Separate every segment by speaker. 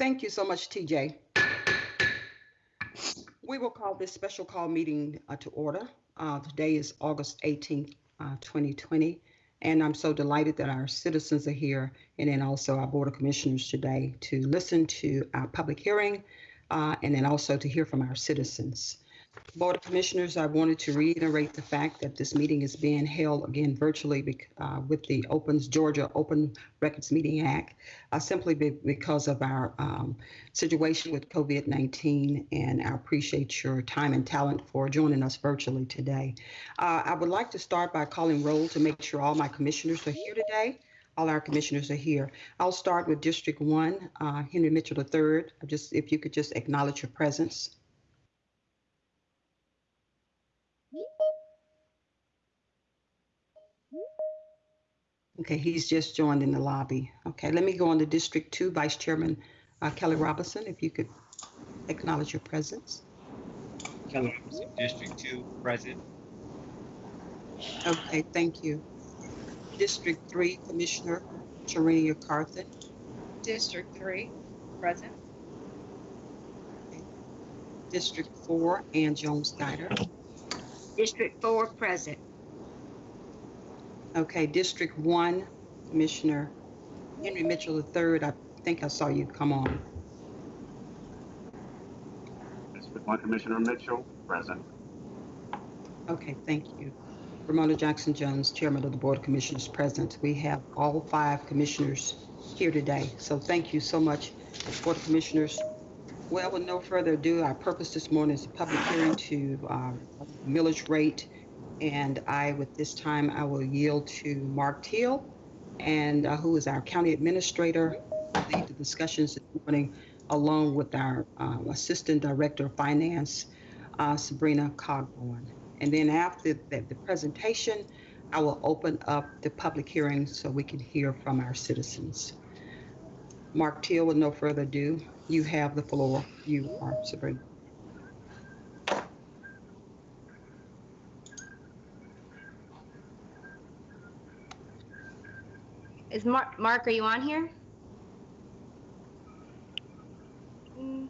Speaker 1: Thank you so much, TJ. We will call this special call meeting uh, to order. Uh, Today is August 18th, uh, 2020, and I'm so delighted that our citizens are here and then also our Board of Commissioners today to listen to our public hearing uh, and then also to hear from our citizens. Board of Commissioners, I wanted to reiterate the fact that this meeting is being held again virtually uh, with the Opens Georgia Open Records Meeting Act, uh, simply be- because of our um, situation with COVID-19, and I appreciate your time and talent for joining us virtually today. Uh, I would like to start by calling roll to make sure all my commissioners are here today. All our commissioners are here. I'll start with District One, uh, Henry Mitchell III. Just if you could just acknowledge your presence. Okay, he's just joined in the lobby. Okay, let me go on to District Two, Vice Chairman uh, Kelly Robinson, if you could acknowledge your presence.
Speaker 2: Kelly Robinson, District Two, present.
Speaker 1: Okay, thank you. District Three, Commissioner Tarenia Carthen.
Speaker 3: District three, present.
Speaker 1: District Four, Ann Jones Guider.
Speaker 3: District four, present.
Speaker 1: Okay, District One, Commissioner Henry Mitchell III. I think I saw you come on.
Speaker 4: District One Commissioner Mitchell, present.
Speaker 1: Okay, thank you. Romona Jackson Jones, Chairman of the Board of Commissioners, present. We have all five commissioners here today, so thank you so much, Board of Commissioners. Well, with no further ado, our purpose this morning is a public hearing to uh, millage rate, and I, with this time, I will yield to Mark Teal, and uh, who is our county administrator, lead the discussions this morning, along with our um, Assistant Director of Finance, uh, Sabrina Cogburn. And then after the, the presentation, I will open up the public hearing so we can hear from our citizens. Mark Teal, with no further ado, you have the floor. You are Sabrina.
Speaker 5: Is Mark, Mark, are you on here? Mm,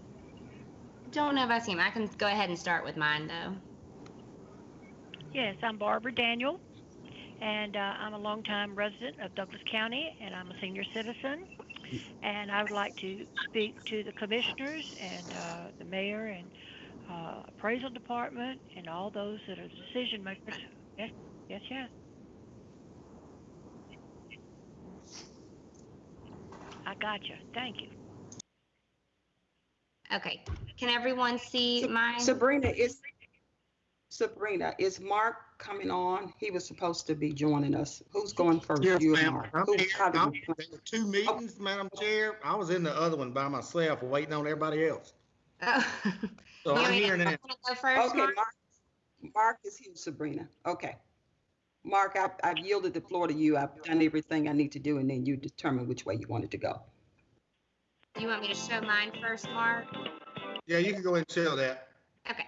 Speaker 5: Don't know if I see him. I can go ahead and start with mine though.
Speaker 6: Yes, I'm Barbara Daniel, and uh, I'm a longtime resident of Douglas County, and I'm a senior citizen. And I would like to speak to the commissioners and uh, the mayor and uh, appraisal department and all those that are decision makers. Yes, yes, yes. I got you. Thank you.
Speaker 5: Okay, can everyone see mine?
Speaker 1: Sabrina, is, Sabrina, is Mark coming on? He was supposed to be joining us. Who's going first?
Speaker 7: Yes,
Speaker 1: You or
Speaker 7: ma'am.
Speaker 1: Mark?
Speaker 7: I'm
Speaker 1: Who-
Speaker 7: here.
Speaker 1: how do
Speaker 7: I'm-
Speaker 1: we-
Speaker 7: There were two meetings, Madam Chair. I was in the other one by myself, waiting on everybody else.
Speaker 5: Oh.
Speaker 7: So
Speaker 5: You
Speaker 7: I'm
Speaker 5: want me to-
Speaker 7: here now.
Speaker 5: I'm gonna Go first,
Speaker 1: Okay,
Speaker 5: Mark?
Speaker 1: Mark, Mark is here, Sabrina. Okay. Mark, I- I've yielded the floor to you. I've done everything I need to do, and then you determine which way you wanted to go.
Speaker 5: Do you want me to show mine first, Mark?
Speaker 7: Yeah, you can go ahead and show that.
Speaker 5: Okay.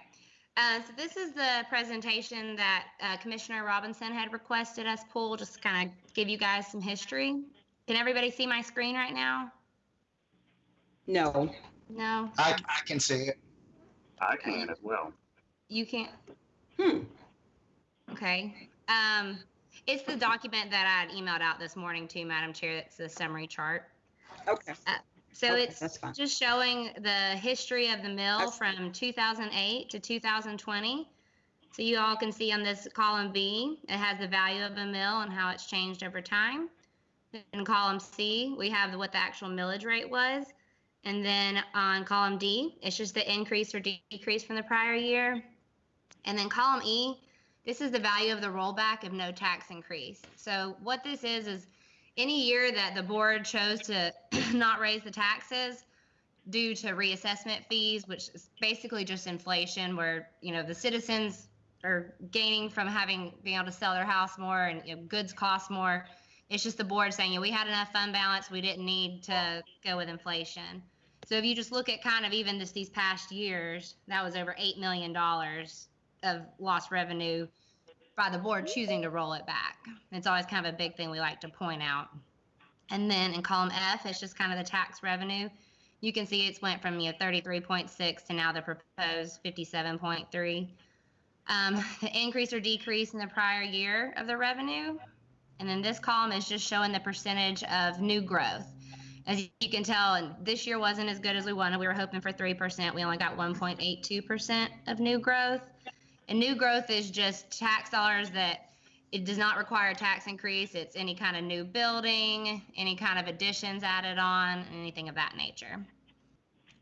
Speaker 5: Uh, so this is the presentation that uh, Commissioner Robinson had requested us pull, just kind of give you guys some history. Can everybody see my screen right now?
Speaker 1: No.
Speaker 5: No?
Speaker 8: I, I can see it.
Speaker 4: I can as well.
Speaker 5: You can't?
Speaker 1: Hmm.
Speaker 5: Okay. Um, it's the document that I had emailed out this morning to Madam Chair. That's the summary chart.
Speaker 1: Okay.
Speaker 5: So
Speaker 1: Okay,
Speaker 5: it's just showing the history of the mill
Speaker 1: That's-
Speaker 5: from 2008 to 2020. So you all can see on this column B, it has the value of the mill and how it's changed over time. In column C, we have what the actual millage rate was. And then on column D, it's just the increase or decrease from the prior year. And then column E, this is the value of the rollback of no tax increase. So what this is, is any year that the board chose to not raise the taxes due to reassessment fees, which is basically just inflation, where, you know, the citizens are gaining from having, being able to sell their house more and you know, goods cost more. It's just the board saying, yeah, we had enough fund balance, we didn't need to go with inflation. So if you just look at kind of even just these past years, that was over $8 million of lost revenue by the board choosing to roll it back. It's always kind of a big thing we like to point out. And then in column F, it's just kind of the tax revenue. you can see it's went from, you know, 33.6 to now the proposed 57.3. Um, the increase or decrease in the prior year of the revenue. And then this column is just showing the percentage of new growth. As you can tell, and this year wasn't as good as we wanted. We were hoping for 3%. We only got 1.82% of new growth. And new growth is just tax dollars that it does not require a tax increase. It's any kind of new building, any kind of additions added on, anything of that nature.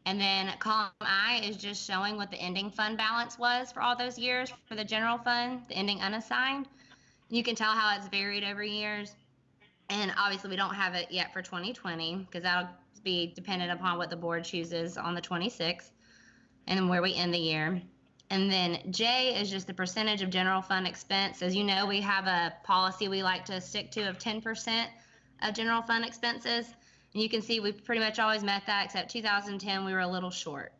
Speaker 5: And then column I is just showing what the ending fund balance was for all those years for the general fund, the ending unassigned. You can tell how it's varied over years. And obviously, we don't have it yet for 2020 because that'll be dependent upon what the board chooses on the 26th and where we end the year. And then J is just the percentage of general fund expense. As you know, we have a policy we like to stick to of 10% of general fund expenses. And you can see we pretty much always met that, except 2010, we were a little short.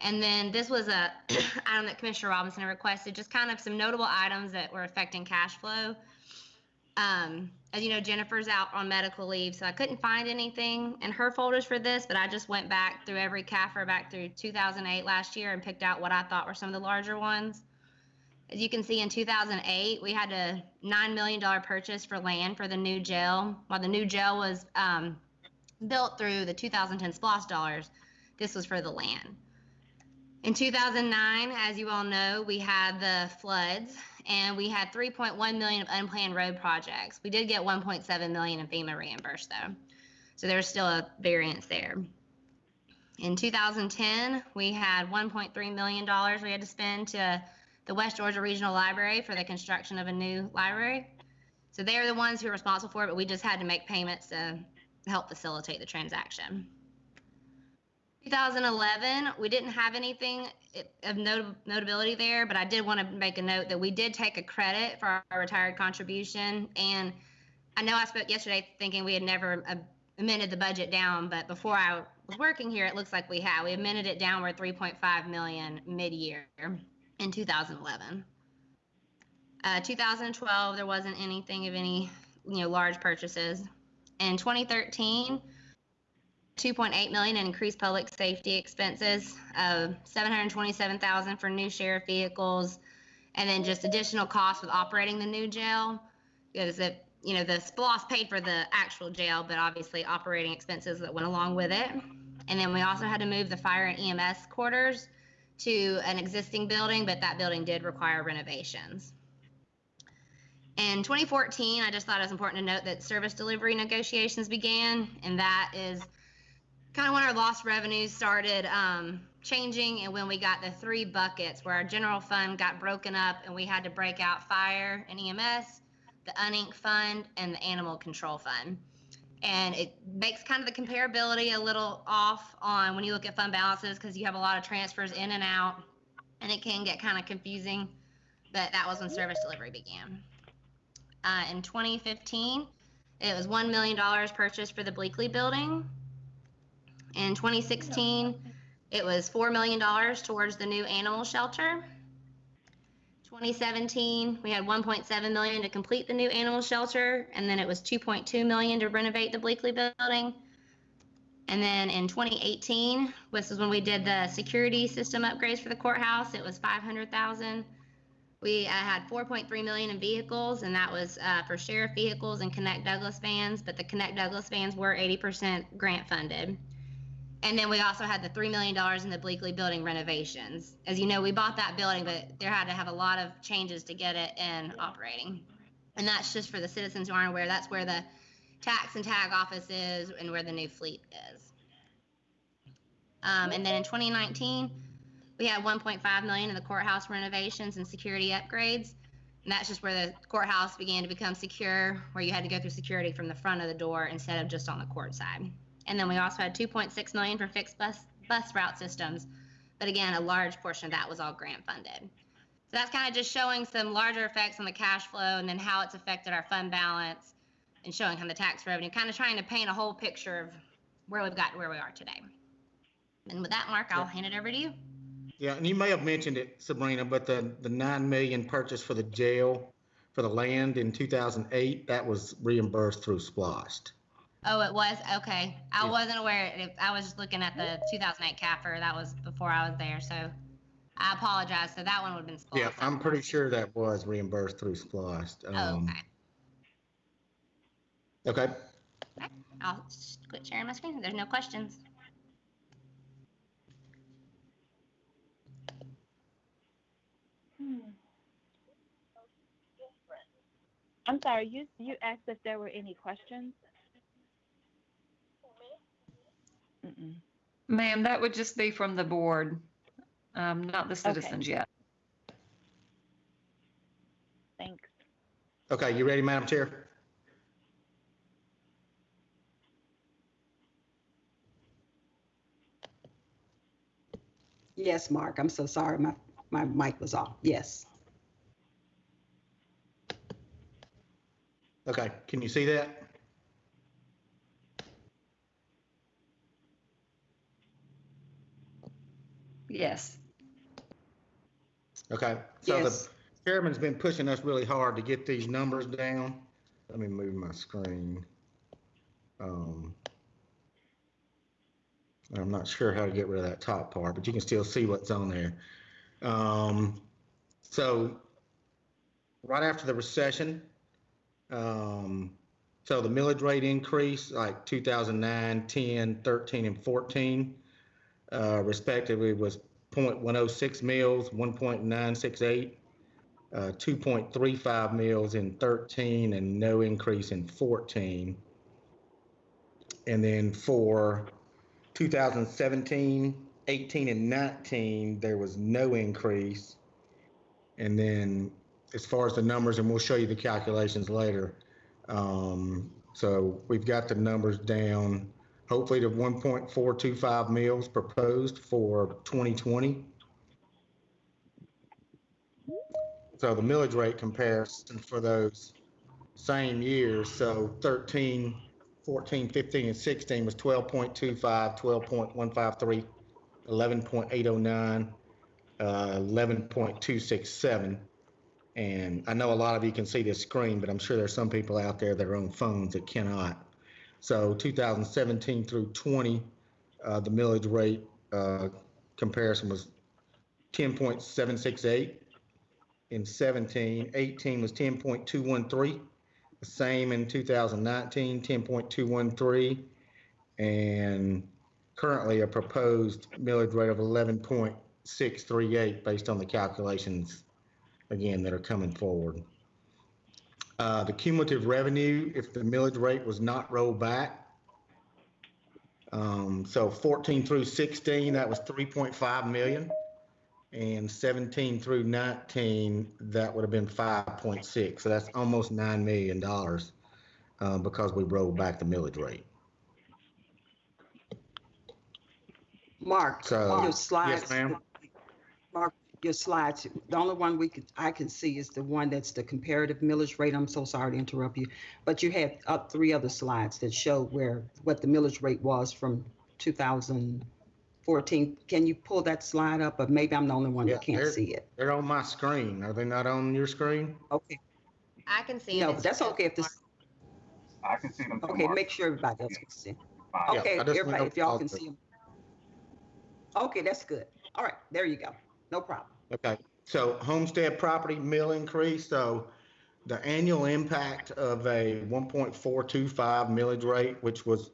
Speaker 5: And then this was a item that Commissioner Robinson requested, just kind of some notable items that were affecting cash flow. Um, as you know, Jennifer's out on medical leave, so I couldn't find anything in her folders for this, but I just went back through every CAFR back through 2008 last year and picked out what I thought were some of the larger ones. As you can see, in 2008, we had a $9 million purchase for land for the new jail. While the new jail was um, built through the 2010 SPLOST dollars, this was for the land. In 2009, as you all know, we had the floods and we had 3.1 million of unplanned road projects. We did get 1.7 million in FEMA reimbursed though. So there's still a variance there. In 2010, we had 1.3 million dollars we had to spend to the West Georgia Regional Library for the construction of a new library. So they're the ones who are responsible for it, but we just had to make payments to help facilitate the transaction. 2011, we didn't have anything of not- notability there, but I did want to make a note that we did take a credit for our retired contribution. And I know I spoke yesterday thinking we had never uh, amended the budget down, but before I was working here, it looks like we have. We amended it downward 3.5 million mid-year in 2011. Uh, 2012, there wasn't anything of any, you know, large purchases. In 2013, 2.8 million in increased public safety expenses, uh, 727,000 for new sheriff vehicles, and then just additional costs with operating the new jail. Because it, you know, the SPLOST paid for the actual jail, but obviously operating expenses that went along with it. And then we also had to move the fire and EMS quarters to an existing building, but that building did require renovations. In 2014, I just thought it was important to note that service delivery negotiations began, and that is kind of when our lost revenues started um, changing and when we got the three buckets where our general fund got broken up and we had to break out fire and EMS, the unink fund, and the animal control fund. And it makes kind of the comparability a little off on when you look at fund balances because you have a lot of transfers in and out and it can get kind of confusing. But that was when service delivery began. Uh, in 2015, it was $1 million purchased for the Bleakley building. In 2016, it was $4 million towards the new animal shelter. 2017, we had 1.7 million to complete the new animal shelter, and then it was 2.2 million to renovate the Bleakley building. And then in 2018, this is when we did the security system upgrades for the courthouse. It was 500,000. We uh, had 4.3 million in vehicles, and that was uh, for sheriff vehicles and Connect Douglas vans. But the Connect Douglas vans were 80% grant funded. And then we also had the $3 million in the Bleakley building renovations. As you know, we bought that building, but there had to have a lot of changes to get it in operating. And that's just for the citizens who aren't aware, that's where the tax and tag office is and where the new fleet is. Um, and then in 2019, we had 1.5 million in the courthouse renovations and security upgrades. And that's just where the courthouse began to become secure, where you had to go through security from the front of the door instead of just on the court side. And then we also had 2.6 million for fixed bus bus route systems. But again, a large portion of that was all grant funded. So that's kind of just showing some larger effects on the cash flow and then how it's affected our fund balance and showing of the tax revenue, kind of trying to paint a whole picture of where we've got to where we are today. And with that, Mark, I'll hand it over to you.
Speaker 7: Yeah, and you may have mentioned it, Sabrina, but the, the nine million purchase for the jail, for the land in two thousand eight, that was reimbursed through SPLOST.
Speaker 5: Oh, it was? Okay. I
Speaker 7: Yeah.
Speaker 5: wasn't aware. If- I was just looking at the 2008 CAFR. That was before I was there. So I apologize. So that one would have been spliced.
Speaker 7: Yeah, I'm pretty sure that was reimbursed through Splost.
Speaker 5: Oh,
Speaker 7: Um,
Speaker 5: okay.
Speaker 7: Okay,
Speaker 5: I'll just quit sharing my screen. There's no questions.
Speaker 8: Hmm. I'm sorry, you, you asked if there were any questions? Mm-mm.
Speaker 9: Ma'am, that would just be from the board, um, not the citizens yet.
Speaker 8: Thanks.
Speaker 7: okay, you ready, Madam Chair?
Speaker 1: Yes, Mark, I'm so sorry. My, my mic was off. Yes.
Speaker 7: Okay, can you see that?
Speaker 9: Yes.
Speaker 7: Okay, so the
Speaker 1: Yes.
Speaker 7: chairman's been pushing us really hard to get these numbers down. Let me move my screen. Um, I'm not sure how to get rid of that top part, but you can still see what's on there. Um, so right after the recession, um, so the millage rate increase like 2009, 10, 13, and 14, uh, respectively was 0.106 mils, 1.968, uh, 2.35 mils in 13, and no increase in 14. And then for 2017, 18, and 19, there was no increase. And then as far as the numbers, and we'll show you the calculations later. Um, so we've got the numbers down, hopefully to 1.425 mills proposed for 2020. So the millage rate comparison for those same years, so 13, 14, 15, and 16 was 12.25, 12.153, 11.809, uh, 11.267. And I know a lot of you can see this screen, but I'm sure there's some people out there that are on phones that cannot. So 2017 through 20, uh, the millage rate uh, comparison was 10.768 in 17. 18 was 10.213. The same in 2019, 10.213. And currently a proposed millage rate of 11.638 based on the calculations, again, that are coming forward. Uh, the cumulative revenue, if the millage rate was not rolled back. Um, so 14 through 16, that was 3.5 million. And 17 through 19, that would have been 5.6. So that's almost $9 million uh, because we rolled back the millage rate.
Speaker 1: Mark,
Speaker 7: So-
Speaker 1: your
Speaker 7: Yes,
Speaker 1: slides.
Speaker 7: ma'am.
Speaker 1: Mark, your slides, the only one we could, I can see is the one that's the comparative millage rate. I'm so sorry to interrupt you. But you have up uh, three other slides that show where, what the millage rate was from 2014. Can you pull that slide up? Or maybe I'm the only one
Speaker 7: Yeah,
Speaker 1: that can't see it.
Speaker 7: They're on my screen. Are they not on your screen?
Speaker 1: Okay,
Speaker 5: I can see it.
Speaker 1: no,
Speaker 5: It's
Speaker 1: that's okay if this,
Speaker 4: I can see them
Speaker 1: okay,
Speaker 4: Mark.
Speaker 1: make sure everybody else can see.
Speaker 4: Fine.
Speaker 7: Yeah,
Speaker 1: Okay, everybody, if y'all can see them. Okay, that's good. All right, there you go. No problem.
Speaker 7: Okay, so homestead property mill increase, so the annual impact of a one point four two five millage rate, which was,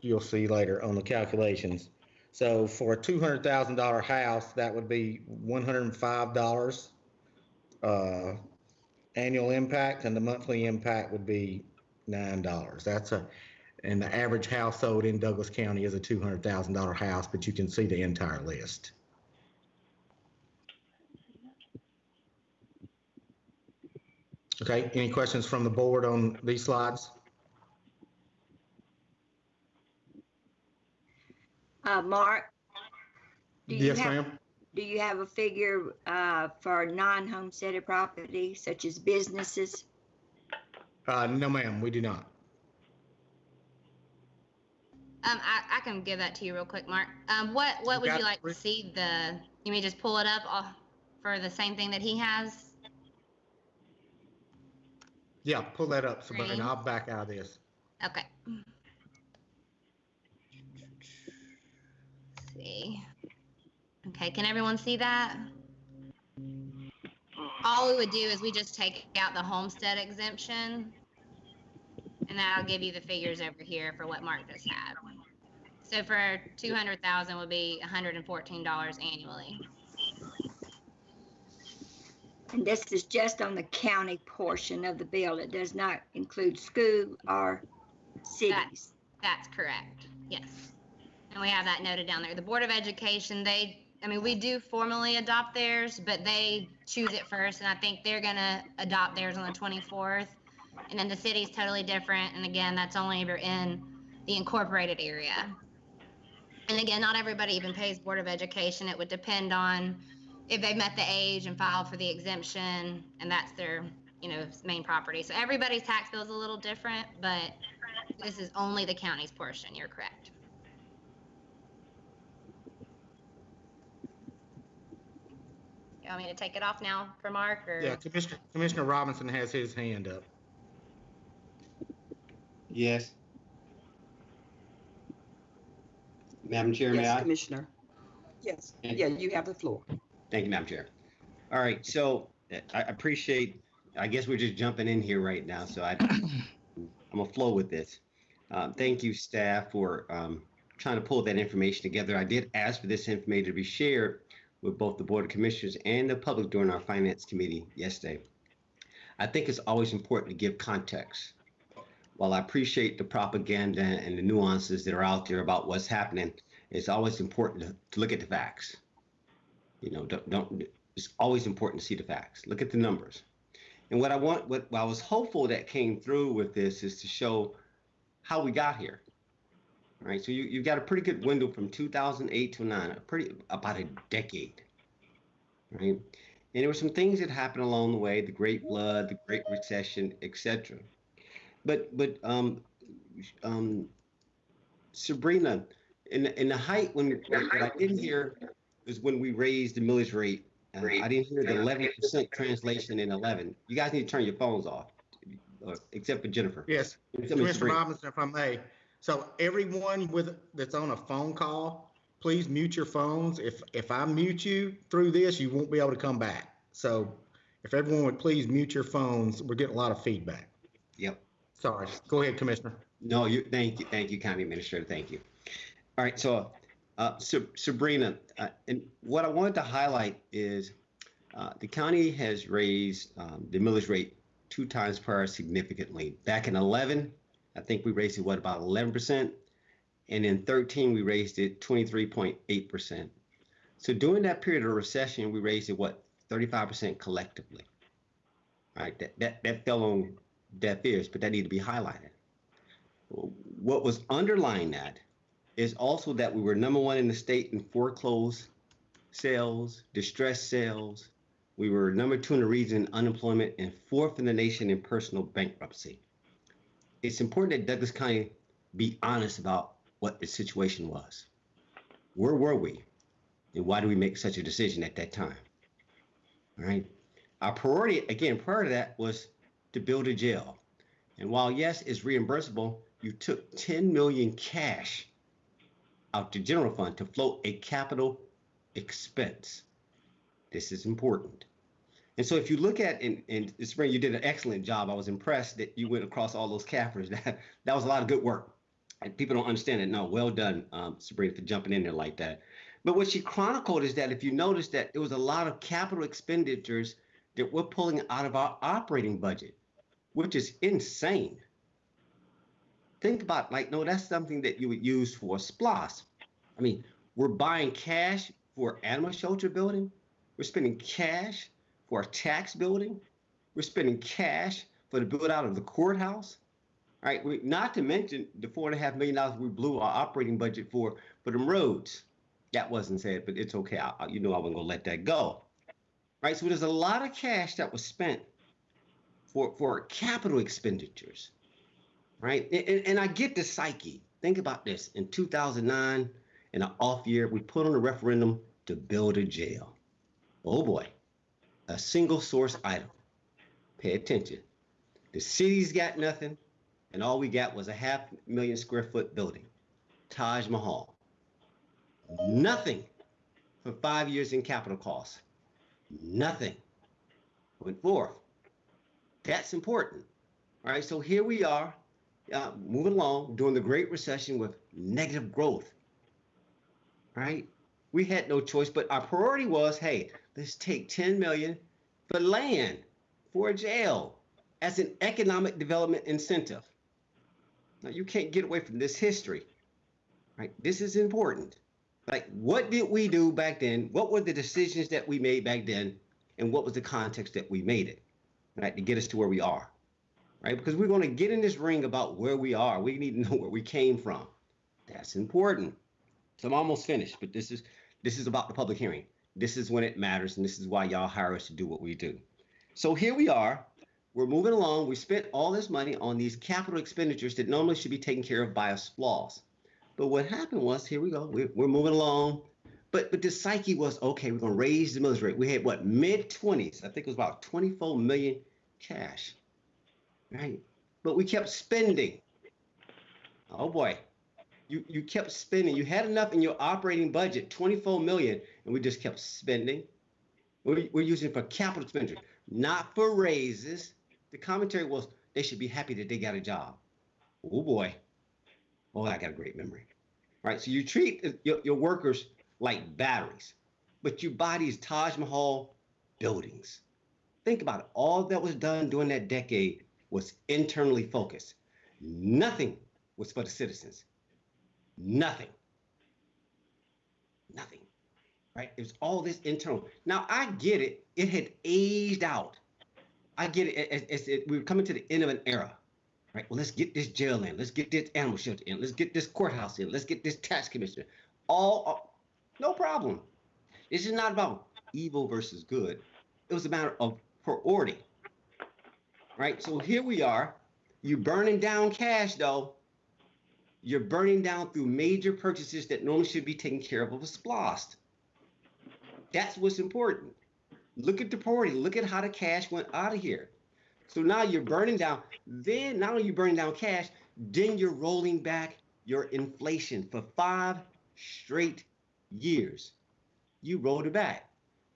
Speaker 7: you'll see later on the calculations. So for a two hundred thousand dollar house, that would be one hundred and five dollars uh, annual impact, and the monthly impact would be nine dollars. That's a, and the average household in Douglas County is a two hundred thousand dollar house, but you can see the entire list. Okay, any questions from the board on these slides?
Speaker 3: Uh, Mark? do you
Speaker 7: Yes,
Speaker 3: have-
Speaker 7: ma'am.
Speaker 3: Do you have a figure, uh, for non-homesteaded property such as businesses?
Speaker 7: Uh, no, ma'am, we do not.
Speaker 5: Um, I, I can give that to you real quick, Mark. Um, what, what
Speaker 7: You
Speaker 5: would
Speaker 7: got
Speaker 5: you like
Speaker 7: three-
Speaker 5: to see the, you may just pull it up off for the same thing that he has?
Speaker 7: Yeah, pull that up, Sabrina.
Speaker 5: Green.
Speaker 7: I'll back out of this.
Speaker 5: Okay, see. Okay, can everyone see that? All we would do is we just take out the homestead exemption. And that'll give you the figures over here for what Mark just had. So for two hundred thousand would be hundred and fourteen dollars annually.
Speaker 3: And this is just on the county portion of the bill. It does not include school or cities.
Speaker 5: That's correct, yes. And we have that noted down there. The Board of Education, they, I mean, we do formally adopt theirs, but they choose it first, and I think they're gonna adopt theirs on the twenty-fourth. And then the city's totally different, and again, that's only if you're in the incorporated area. And again, not everybody even pays Board of Education. It would depend on if they've met the age and filed for the exemption, and that's their, you know, main property. So everybody's tax bill is a little different, but this is only the county's portion, you're correct. You want me to take it off now for Mark, or?
Speaker 7: Yeah, Commissioner, Commissioner Robinson has his hand up.
Speaker 10: Yes. Madam Chair, may
Speaker 1: Yes,
Speaker 10: I?
Speaker 1: Commissioner. Yes, yeah, you have the floor.
Speaker 10: Thank you, Madam Chair. All right, so I appreciate, I guess we're just jumping in here right now, so I, I'm gonna flow with this. Uh, Thank you, staff, for um, trying to pull that information together. I did ask for this information to be shared with both the Board of Commissioners and the public during our Finance Committee yesterday. I think it's always important to give context. While I appreciate the propaganda and the nuances that are out there about what's happening, it's always important to, to look at the facts. You know, don't, don't, it's always important to see the facts. Look at the numbers. And what I want, what, what I was hopeful that came through with this is to show how we got here. All right, so you, you've got a pretty good window from 2008 to 9, a pretty, about a decade. Right? And there were some things that happened along the way, the Great Flood, the Great Recession, etc. But, but, um, um, Sabrina, in, in the height, when, what I didn't hear was when we raised the millage rate. Uh, I didn't hear the eleven percent translation in eleven. You guys need to turn your phones off, uh, except for Jennifer.
Speaker 7: Yes,
Speaker 10: Except for
Speaker 7: Commissioner
Speaker 10: Sabrina.
Speaker 7: Robinson, if I may. So everyone with, that's on a phone call, please mute your phones. If, if I mute you through this, you won't be able to come back. So if everyone would please mute your phones, we're getting a lot of feedback.
Speaker 10: Yep.
Speaker 7: Sorry. Go ahead, Commissioner.
Speaker 10: No, you, thank you, thank you, County Administrator, thank you. All right, so, uh, Sa- Sabrina, uh, and what I wanted to highlight is, uh, the county has raised, um, the millage rate two times prior significantly. Back in eleven, I think we raised it, what, about eleven percent? And in thirteen, we raised it twenty-three point eight percent. So during that period of recession, we raised it, what, thirty-five percent collectively? All right, that, that, that fell on deaf ears, but that need to be highlighted. What was underlying that is also that we were number one in the state in foreclosed sales, distressed sales. We were number two in the region in unemployment and fourth in the nation in personal bankruptcy. It's important that Douglas County be honest about what the situation was. Where were we? And why did we make such a decision at that time? All right. Our priority, again, prior to that was to build a jail. And while yes, it's reimbursable, you took 10 million cash out the general fund to float a capital expense. This is important. And so if you look at in the spring, you did an excellent job. I was impressed that you went across all those CAFRs. That, that was a lot of good work. And people don't understand it. No, well done, um, Sabrina, for jumping in there like that. But what she chronicled is that if you notice that there was a lot of capital expenditures that we're pulling out of our operating budget, which is insane. Think about like, no, that's something that you would use for SPLOST. I mean, we're buying cash for animal shelter building. We're spending cash for a tax building. We're spending cash for the build out of the courthouse. All right, we, not to mention the four and a half million dollars we blew our operating budget for for them roads. That wasn't said, but it's okay. I- you know I wasn't gonna let that go. Right, so there's a lot of cash that was spent for for capital expenditures. Right, and, and- I get the psyche. Think about this: in 2009, in an off year, we put on a referendum to build a jail. Oh boy, a single source item. Pay attention. The city's got nothing. And all we got was a half million square foot building, Taj Mahal. Nothing for five years in capital costs. Nothing went forth. That's important. All right, so here we are, uh, moving along during the Great Recession with negative growth. right? we had no choice, but our priority was, hey, let's take 10 million for land, for a jail, as an economic development incentive. Now you can't get away from this history, right? This is important. Like, what did we do back then? What were the decisions that we made back then? And what was the context that we made it, right, to get us to where we are, right? Because we're going to get in this ring about where we are. We need to know where we came from. That's important. So I'm almost finished, but this is this is about the public hearing. This is when it matters, and this is why y'all hire us to do what we do. So here we are. We're moving along. We spent all this money on these capital expenditures that normally should be taken care of by a SPLOST. But what happened was, here we go. We're, we're moving along. But but the psyche was okay. We're gonna raise the rate. We had what mid twenties. I think it was about 24 million cash, right? But we kept spending. Oh boy, you you kept spending. You had enough in your operating budget, 24 million, and we just kept spending. We're, we're using it for capital expenditure, not for raises. The commentary was they should be happy that they got a job. Oh boy, oh I got a great memory. Right? so you treat your, your workers like batteries, but you buy these Taj Mahal buildings. Think about it. All that was done during that decade was internally focused. Nothing was for the citizens. Nothing. Nothing. Right? It was all this internal. Now I get it. It had aged out. I get it. It we were coming to the end of an era. Right? Well, let's get this jail in. Let's get this animal shelter in. Let's get this courthouse in. Let's get this tax commissioner. All, all no problem. This is not about evil versus good. It was a matter of priority. Right? So here we are. You're burning down cash though. You're burning down through major purchases that normally should be taken care of with a splost. That's what's important. Look at the priority. Look at how the cash went out of here. So now you're burning down. Then not only you burning down cash, then you're rolling back your inflation for five straight years. You rolled it back.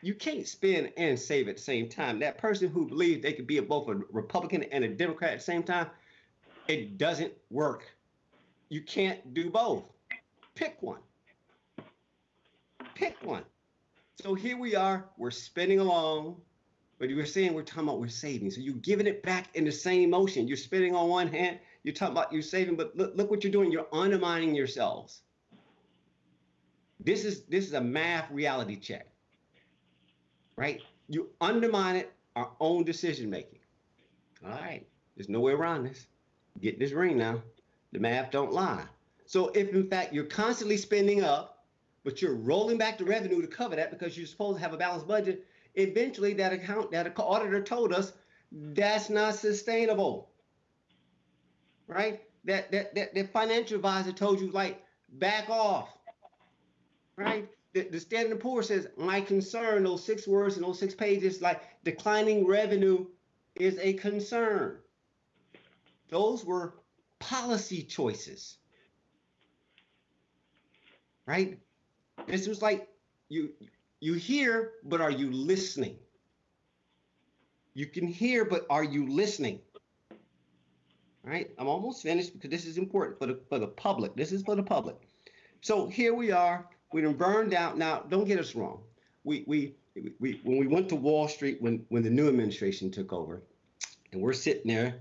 Speaker 10: You can't spend and save at the same time. That person who believes they could be a, both a Republican and a Democrat at the same time, it doesn't work. You can't do both. Pick one. Pick one. So here we are. We're spending along, but you were saying we're talking about we're saving. So you're giving it back in the same motion. You're spending on one hand. You're talking about you're saving, but look, look what you're doing. You're undermining yourselves. This is this is a math reality check. Right? You undermine it, our own decision making. All right. There's no way around this. Get this ring now. The math don't lie. So if in fact you're constantly spending up, but you're rolling back the revenue to cover that because you're supposed to have a balanced budget, eventually that account that auditor told us that's not sustainable. Right? That that that the financial advisor told you like back off. Right? The, the Standard Poor says my concern, those six words and those six pages, like declining revenue is a concern. Those were policy choices. Right? This was like you you hear, but are you listening? You can hear, but are you listening? Right? I'm almost finished because this is important for the for the public. This is for the public. So here we are. We done burned out. Now, don't get us wrong. We we we when we went to Wall Street when when the new administration took over, and we're sitting there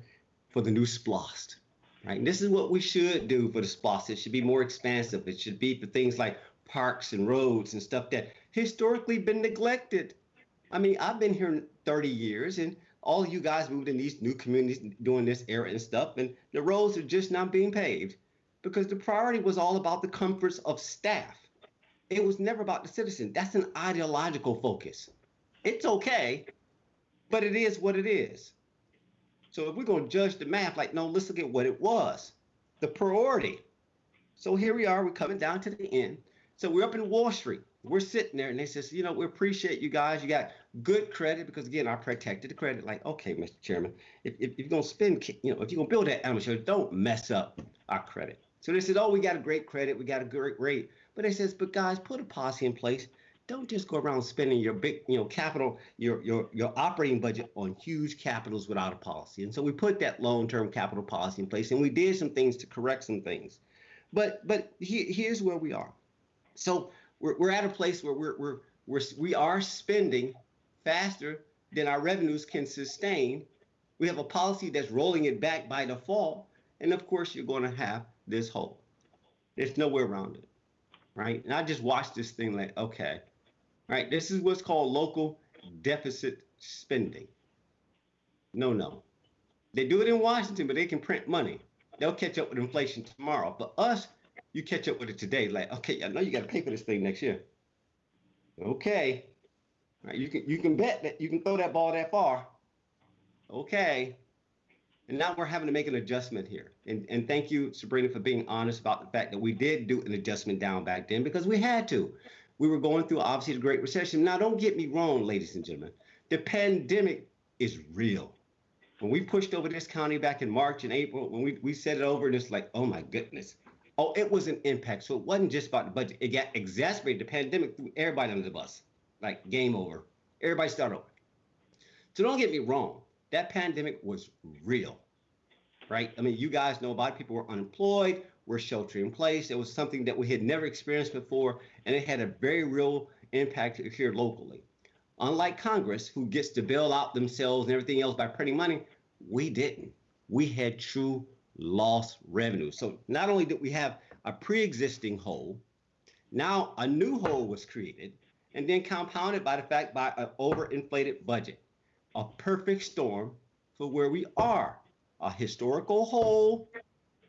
Speaker 10: for the new SPLOST. Right? And this is what we should do for the SPLOST. It should be more expansive. It should be for things like parks and roads and stuff that historically been neglected. I mean, I've been here 30 years and all you guys moved in these new communities during this era and stuff, and the roads are just not being paved because the priority was all about the comforts of staff. It was never about the citizen. That's an ideological focus. It's okay, but it is what it is. So if we're going to judge the math, like, no, let's look at what it was the priority. So here we are, we're coming down to the end. So we're up in Wall Street. We're sitting there and they says, you know, we appreciate you guys. You got good credit because again, I protected the credit. Like, okay, Mr. Chairman, if, if, you're gonna spend, you know, if you're gonna build that animal shelter, don't mess up our credit. So they said, oh, we got a great credit, we got a great rate. But they says, but guys, put a policy in place. Don't just go around spending your big, you know, capital, your your your operating budget on huge capitals without a policy. And so we put that long-term capital policy in place, and we did some things to correct some things. But but he, here's where we are. So we're, we're at a place where we're, we're, we're, we are spending faster than our revenues can sustain. We have a policy that's rolling it back by default. And of course, you're going to have this hole. There's no way around it. Right. And I just watched this thing like, okay, right. This is what's called local deficit spending. No, no. They do it in Washington, but they can print money. They'll catch up with inflation tomorrow. But us, you catch up with it today. Like, okay, I know you got to pay for this thing next year. Okay, right, you can you can bet that you can throw that ball that far. Okay, and now we're having to make an adjustment here. And and thank you, Sabrina, for being honest about the fact that we did do an adjustment down back then because we had to. We were going through obviously the Great Recession. Now, don't get me wrong, ladies and gentlemen. The pandemic is real when we pushed over this county back in March and April, when we, we set it over, and it's like, oh my goodness. Oh, it was an impact. So it wasn't just about the budget. It got exacerbated. The pandemic threw everybody under the bus. Like game over. Everybody start over. So don't get me wrong. That pandemic was real. Right? I mean, you guys know about it. People were unemployed, were sheltering in place. It was something that we had never experienced before, and it had a very real impact here locally. Unlike Congress, who gets to bail out themselves and everything else by printing money, we didn't. We had true lost revenue. So not only did we have a pre-existing hole, now a new hole was created, and then compounded by the fact by an overinflated budget. A perfect storm for where we are. A historical hole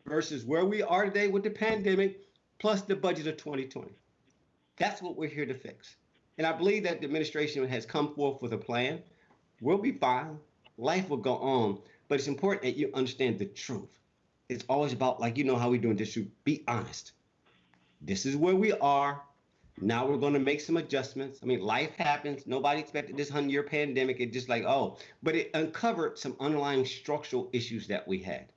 Speaker 10: versus where we are today with the pandemic, plus the budget of 2020. That's what we're here to fix. And I believe that the administration has come forth with a plan. We'll be fine. Life will go on. But it's important that you understand the truth. It's always about, like, you know how we do in district, be honest. This is where we are. Now we're going to make some adjustments. I mean, life happens. Nobody expected this 100 year pandemic. It just like, oh, but it uncovered some underlying structural issues that we had.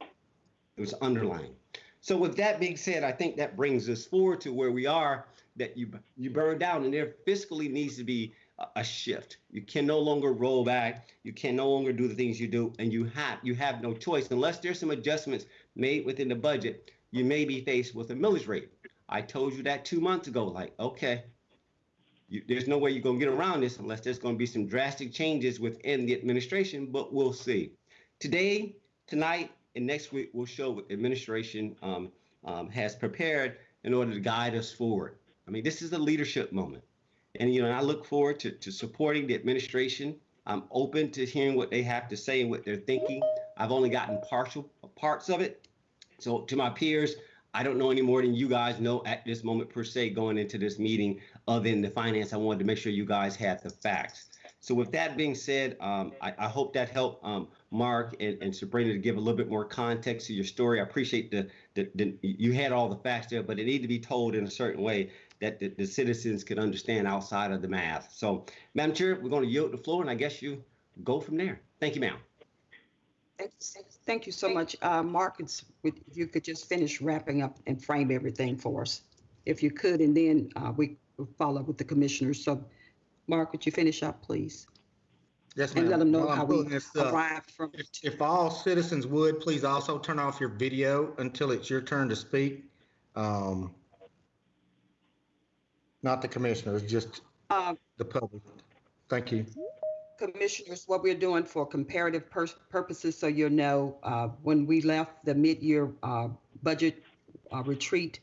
Speaker 10: It was underlying. So, with that being said, I think that brings us forward to where we are that you you burn down, and there fiscally needs to be a, a shift. You can no longer roll back. You can no longer do the things you do, and you have you have no choice unless there's some adjustments made within the budget. You may be faced with a millage rate. I told you that two months ago. Like, okay, you, there's no way you're gonna get around this unless there's gonna be some drastic changes within the administration. But we'll see. Today, tonight, and next week, we'll show what the administration um, um, has prepared in order to guide us forward. I mean, this is a leadership moment. And, you know, I look forward to, to supporting the administration. I'm open to hearing what they have to say and what they're thinking. I've only gotten partial parts of it. So to my peers, I don't know any more than you guys know at this moment per se going into this meeting other than the finance. I wanted to make sure you guys had the facts. So with that being said, um, I, I, hope that helped um, Mark and, and, Sabrina to give a little bit more context to your story. I appreciate the, the, the, you had all the facts there, but it needed to be told in a certain way that the, the citizens could understand outside of the math. So, Madam Chair, we're going to yield the floor, and I guess you go from there. Thank you, ma'am.
Speaker 1: Thank you so much. Uh, Mark, it's, if you could just finish wrapping up and frame everything for us, if you could, and then uh, we will follow up with the commissioners. So, Mark, would you finish up, please?
Speaker 7: Yes, ma'am.
Speaker 1: And let them know
Speaker 7: I'm
Speaker 1: how we
Speaker 7: this up,
Speaker 1: arrived from.
Speaker 7: If, if all citizens would, please also turn off your video until it's your turn to speak. Um, not the commissioners, just
Speaker 1: Uh,
Speaker 7: the public. Thank you.
Speaker 1: Commissioners, what we're doing for comparative pur- purposes, so you'll know, uh, when we left the mid-year uh, budget uh, retreat,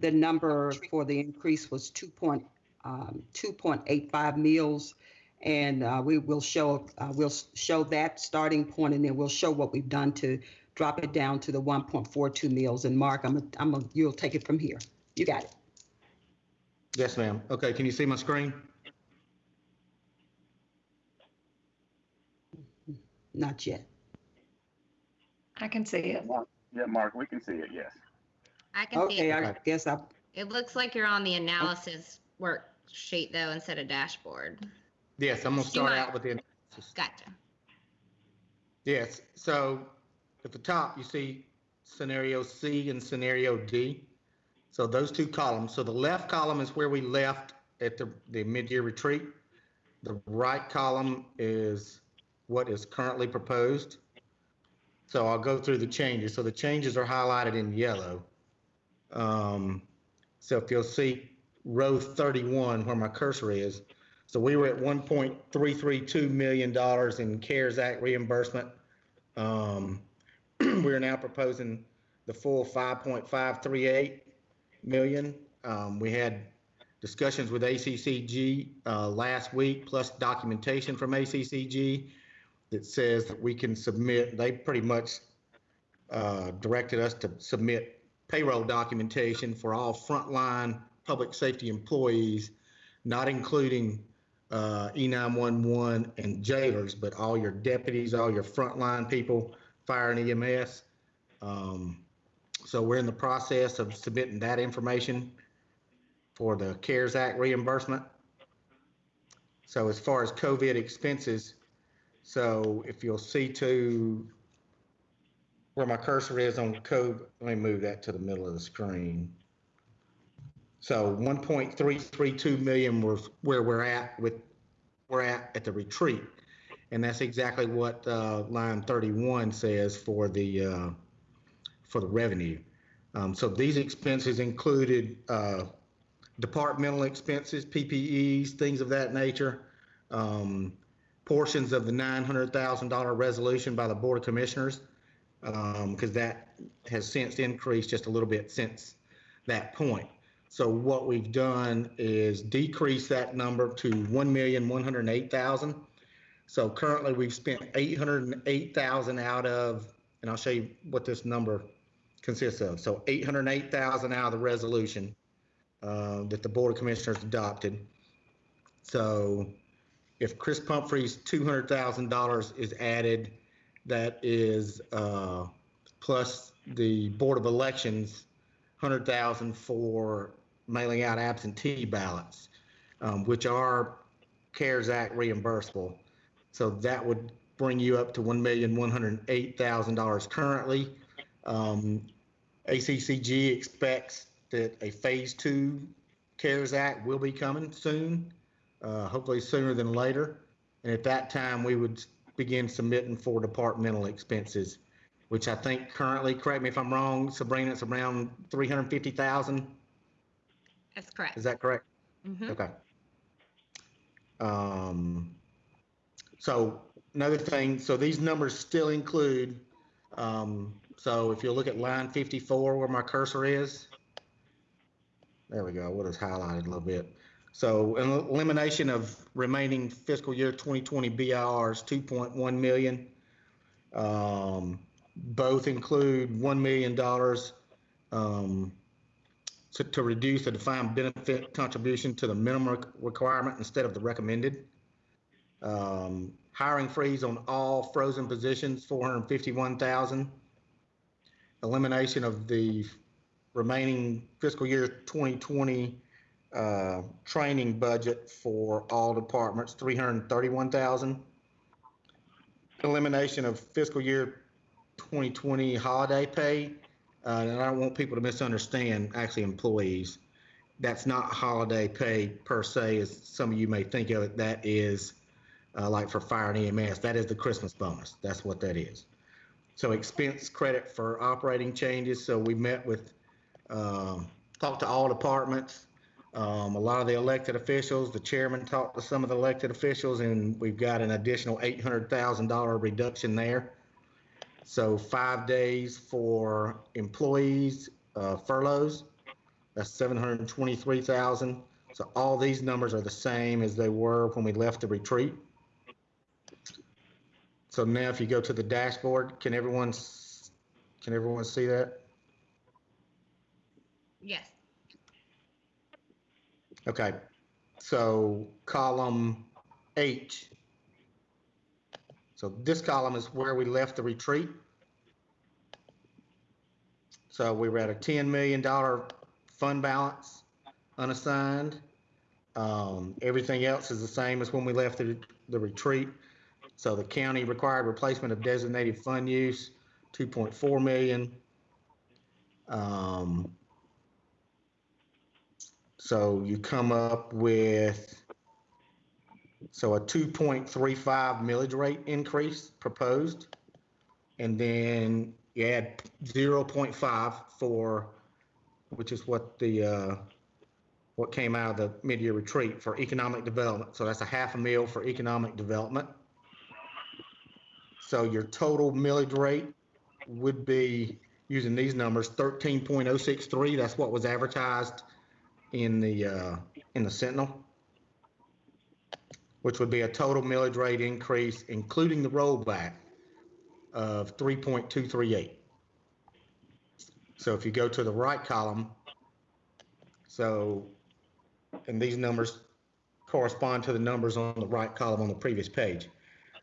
Speaker 1: the number for the increase was 2 point, um, 2.85 meals. And uh, we will show, uh, we'll show that starting point, and then we'll show what we've done to drop it down to the 1.42 meals. And Mark, I'm, a- I'm, a- you'll take it from here. You got it.
Speaker 7: Yes, ma'am. Okay, can you see my screen?
Speaker 1: Not yet.
Speaker 9: I can see it.
Speaker 4: Yeah, Mark, we can see it, yes.
Speaker 5: I can see it.
Speaker 1: Okay,
Speaker 5: it.
Speaker 1: I guess I,
Speaker 5: It looks like you're on the analysis worksheet though, instead of dashboard.
Speaker 7: Yes, I'm gonna start out with the
Speaker 5: Gotcha.
Speaker 7: Yes, so at the top, you see scenario C and scenario D. So those two columns, so the left column is where we left at the, the mid-year retreat. The right column is what is currently proposed. So I'll go through the changes. So the changes are highlighted in yellow. Um, so if you'll see row 31 where my cursor is, so we were at $1.332 million in CARES Act reimbursement. Um, we're now proposing the full 5.538 million. Um, we had discussions with ACCG uh, last week, plus documentation from ACCG that says that we can submit. They pretty much uh, directed us to submit payroll documentation for all frontline public safety employees, not including uh, E911 and jailers, but all your deputies, all your frontline people, fire and EMS. Um, so we're in the process of submitting that information for the CARES Act reimbursement. So as far as COVID expenses, so if you'll see to where my cursor is on code, let me move that to the middle of the screen. So 1.332 million was where we're at with, we're at at the retreat. And that's exactly what uh, line 31 says for the, uh, for the revenue. Um, So these expenses included uh, departmental expenses, PPEs, things of that nature, um, portions of the $900,000 resolution by the Board of Commissioners, because that has since increased just a little bit since that point. So what we've done is decrease that number to one million one hundred eight thousand. So currently we've spent eight hundred and eight thousand out of, and I'll show you what this number consists of. So eight hundred and eight thousand out of the resolution uh, that the Board of Commissioners adopted. So if Chris Pumphrey's two hundred thousand dollars is added, that is uh, plus the Board of Elections hundred thousand for mailing out absentee ballots, um, which are CARES Act reimbursable. So that would bring you up to one million one hundred eight thousand dollars currently. Um, ACCG expects that a phase two CARES Act will be coming soon, uh, hopefully sooner than later. And at that time, we would begin submitting for departmental expenses, which I think currently, correct me if I'm wrong, Sabrina, it's around 350,000.
Speaker 5: That's correct.
Speaker 7: Is that correct?
Speaker 5: Mhm.
Speaker 7: Okay. Um, so another thing, so these numbers still include, um, so if you look at line 54 where my cursor is, there we go, what is highlighted a little bit. So elimination of remaining fiscal year 2020 BIRs, 2.1 million. Um, both include $1 million um, to, to reduce the defined benefit contribution to the minimum requirement instead of the recommended. Um, hiring freeze on all frozen positions, 451,000. Elimination of the remaining fiscal year 2020 uh, training budget for all departments, 331,000. Elimination of fiscal year 2020 holiday pay, uh, and I don't want people to misunderstand, actually employees. That's not holiday pay per se, as some of you may think of it. That is uh, like for fire and EMS. That is the Christmas bonus. That's what that is. So expense credit for operating changes. So we met with, um, talked to all departments, um, a lot of the elected officials. The chairman talked to some of the elected officials, and we've got an additional eight hundred thousand dollar reduction there. So five days for employees, uh, furloughs, that's seven hundred and twenty-three thousand. So all these numbers are the same as they were when we left the retreat. So now if you go to the dashboard, can everyone, can everyone see that?
Speaker 5: Yes.
Speaker 7: Okay, so column H. So this column is where we left the retreat. So we were at a $10 million fund balance unassigned. Um, everything else is the same as when we left the, the retreat. So the county required replacement of designated fund use, two point four million. Um, so you come up with, so a two point three five millage rate increase proposed. And then you add zero point five for, which is what the, uh, what came out of the mid-year retreat for economic development. So that's a half a mil for economic development. So your total millage rate would be, using these numbers, thirteen point oh six three. That's what was advertised in the, uh, in the Sentinel. Which would be a total millage rate increase, including the rollback, of three point two three eight. So if you go to the right column, so, and these numbers correspond to the numbers on the right column on the previous page.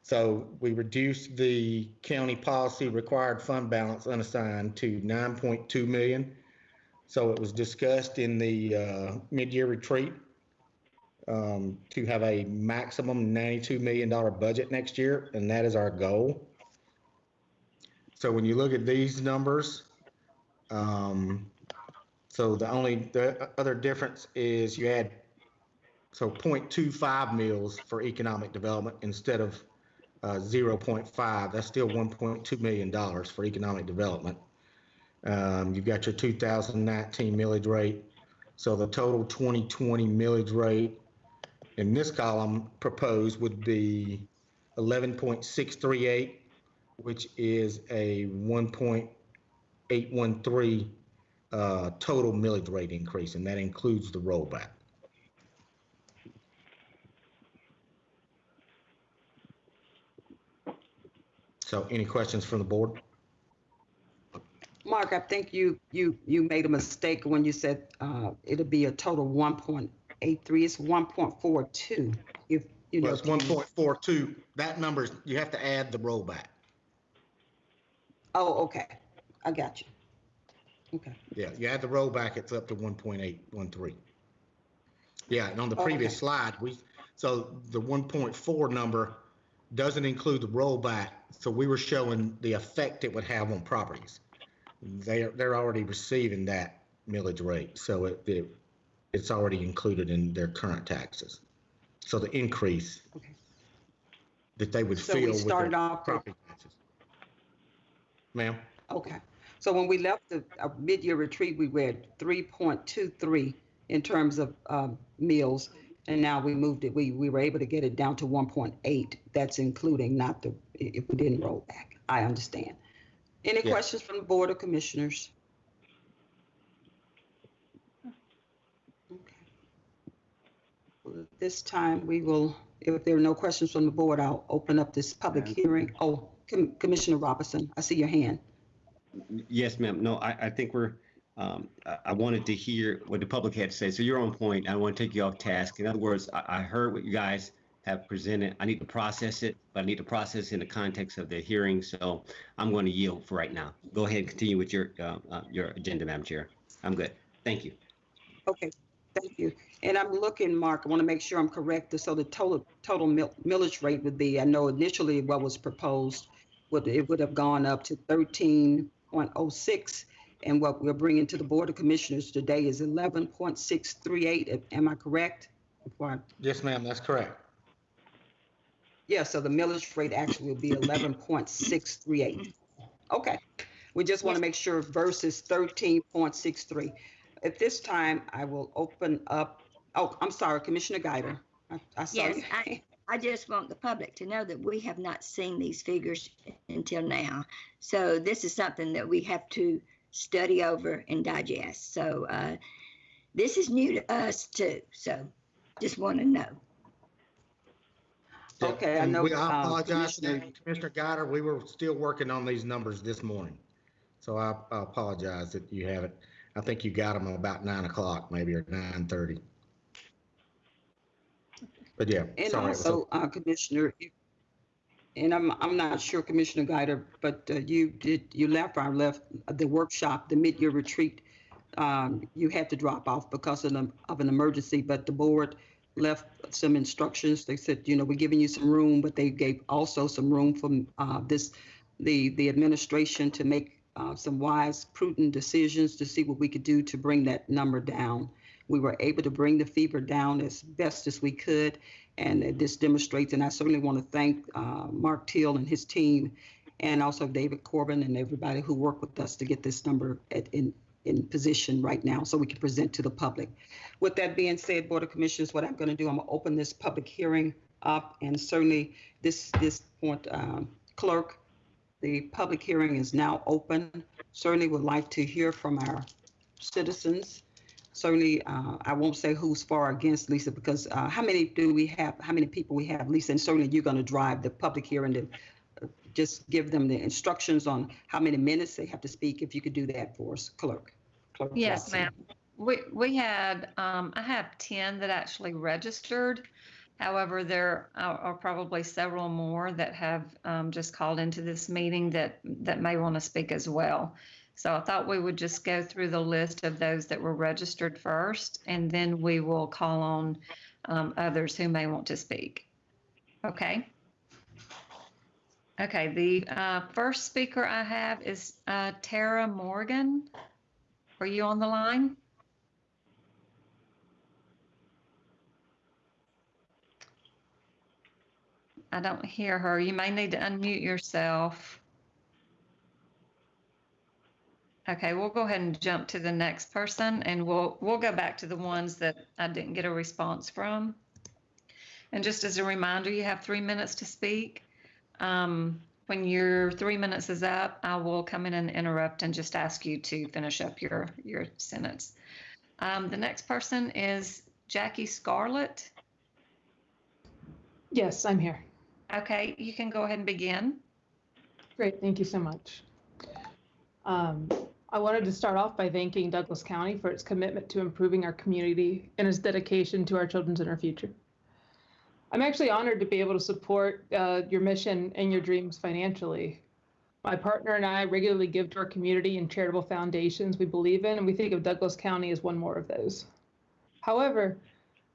Speaker 7: So we reduced the county policy required fund balance unassigned to nine point two million. So it was discussed in the uh, mid-year retreat um, to have a maximum ninety-two million dollar budget next year, and that is our goal. So when you look at these numbers, um, so the only, the other difference is you add, so 0.25 mils for economic development instead of uh, 0.5. That's still 1.2 million dollars for economic development. Um, you've got your 2019 millage rate. So the total 2020 millage rate in this column proposed would be 11.638, which is a 1.813 uh, total millage rate increase, and that includes the rollback. So any questions from the board?
Speaker 1: Mark, I think you, you, you made a mistake when you said uh, it'll be a total 1.83. It's 1.42. If, you know.
Speaker 7: Well, it's 1.42. That number's, you have to add the rollback.
Speaker 1: Oh, okay. I got you. Okay.
Speaker 7: Yeah, you add the rollback, it's up to 1.813. Yeah, and on the previous
Speaker 1: Okay.
Speaker 7: slide, we, so the 1.4 number doesn't include the rollback, so we were showing the effect it would have on properties. They're, they're already receiving that millage rate, so it, it, it's already included in their current taxes. So the increase
Speaker 1: Okay.
Speaker 7: that they would
Speaker 1: So
Speaker 7: feel with
Speaker 1: started
Speaker 7: their
Speaker 1: off with
Speaker 7: property taxes. Ma'am?
Speaker 1: Okay, so when we left the uh, mid-year retreat, we were at three point two three in terms of um, mils. And now we moved it, we, we were able to get it down to one point eight. That's including not the, if we didn't roll back. I understand. Any
Speaker 7: Yeah.
Speaker 1: questions from the Board of Commissioners? Okay. Well, at This time, we will, if there are no questions from the board, I'll open up this public hearing. Oh, Com- Commissioner Robinson, I see your hand.
Speaker 10: Yes, ma'am. No, I, I think we're, um, I, I wanted to hear what the public had to say. So you're on point. I want to take you off task. In other words, I, I heard what you guys have presented. I need to process it, but I need to process in the context of the hearing. So I'm going to yield for right now. Go ahead and continue with your, uh, uh, your agenda, Madam Chair. I'm good. Thank you.
Speaker 1: Okay, thank you. And I'm looking, Mark, I want to make sure I'm correct. So the total, total mill- millage rate would be, I know initially what was proposed, would, it would have gone up to thirteen point oh six. And what we're bringing to the Board of Commissioners today is eleven point six three eight. Am I correct? Before I-
Speaker 7: Yes, ma'am, that's correct.
Speaker 1: Yeah, so the millage rate actually will be eleven point six three eight. Okay, we just want to make sure versus thirteen point six three. At this time, I will open up, oh, I'm sorry, Commissioner Guider. I- I saw
Speaker 3: Yes,
Speaker 1: you.
Speaker 3: I, I just want the public to know that we have not seen these figures until now. So this is something that we have to study over and digest. So uh, this is new to us too. So just want to know.
Speaker 7: Yeah,
Speaker 1: Okay, I
Speaker 7: and
Speaker 1: know,
Speaker 7: we- I
Speaker 1: uh,
Speaker 7: apologize, to
Speaker 1: Commissioner-
Speaker 7: Commissioner Guider, we were still working on these numbers this morning. So I I apologize that you haven't, I think you got them about nine o'clock maybe or nine thirty. But yeah,
Speaker 1: And
Speaker 7: sorry. it was so-
Speaker 1: also, uh, Commissioner, and I'm, I'm not sure, Commissioner Guider, but uh, you did, you left, I left the workshop, the mid-year retreat um, you had to drop off because of an, of an emergency, but the board left some instructions. They said, you know, we're giving you some room, but they gave also some room for uh, this, the, the administration to make uh, some wise, prudent decisions to see what we could do to bring that number down. We were able to bring the fever down as best as we could, and this demonstrates, and I certainly want to thank uh, Mark Teal and his team, and also David Corbin and everybody who worked with us to get this number at, in, in position right now so we can present to the public. With that being said, Board of Commissioners, what I'm going to do, I'm going to open this public hearing up, and certainly this, this point, um, clerk, the public hearing is now open. Certainly would like to hear from our citizens. Certainly, uh, I won't say who's for or against Lisa because uh, how many do we have? How many people we have, Lisa? And certainly you're going to drive the public hearing to uh, just give them the instructions on how many minutes they have to speak. If you could do that for us, clerk. Clerk
Speaker 9: Yes,
Speaker 1: Watson.
Speaker 9: ma'am. We, we had, um, I have 10 that actually registered. However, there are, are probably several more that have, um, just called into this meeting that, that may want to speak as well. So I thought we would just go through the list of those that were registered first, and then we will call on, um, others who may want to speak. Okay? Okay, the, uh, first speaker I have is, uh, Tara Morgan. Are you on the line? I don't hear her. You may need to unmute yourself. Okay, we'll go ahead and jump to the next person and we'll, we'll go back to the ones that I didn't get a response from. And just as a reminder, you have three minutes to speak. Um, when your three minutes is up, I will come in and interrupt and just ask you to finish up your, your sentence. Um, the next person is Jackie Scarlett.
Speaker 11: Yes, I'm here.
Speaker 9: Okay, you can go ahead and begin.
Speaker 11: Great, thank you so much. Um, I wanted to start off by thanking Douglas County for its commitment to improving our community and its dedication to our children's and our future. I'm actually honored to be able to support uh, your mission and your dreams financially. My partner and I regularly give to our community and charitable foundations we believe in, and we think of Douglas County as one more of those. However,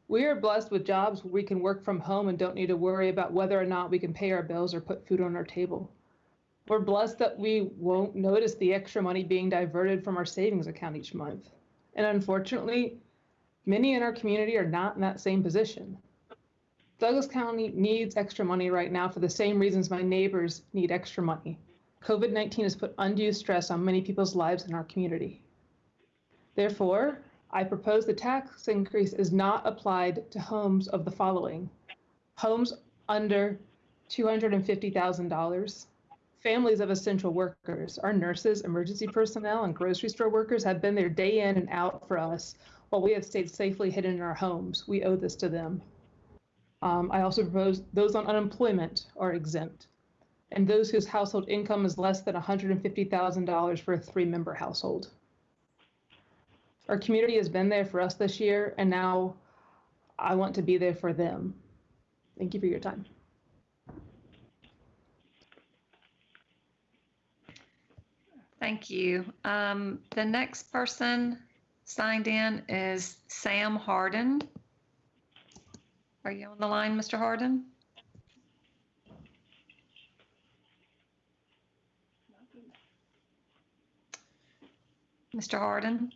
Speaker 11: we are blessed with jobs where we can work from home and don't need to worry about whether or not we can pay our bills or put food on our table. We're blessed that we won't notice the extra money being diverted from our savings account each month. And unfortunately, many in our community are not in that same position. Douglas County needs extra money right now for the same reasons my neighbors need extra money. COVID 19 has put undue stress on many people's lives in our community. Therefore, I propose the tax increase is not applied to homes of the following homes under $250,000, families of essential workers. Our nurses, emergency personnel, and grocery store workers have been there day in and out for us while we have stayed safely hidden in our homes. We owe this to them. Um, I also propose those on unemployment are exempt, and those whose household income is less than $150,000 for a three member household. Our community has been there for us this year, and now I want to be there for them. Thank you for your time.
Speaker 9: Thank you. Um, the next person signed in is Sam Harden. Are you on the line, Mr. Harden? Mr. Harden?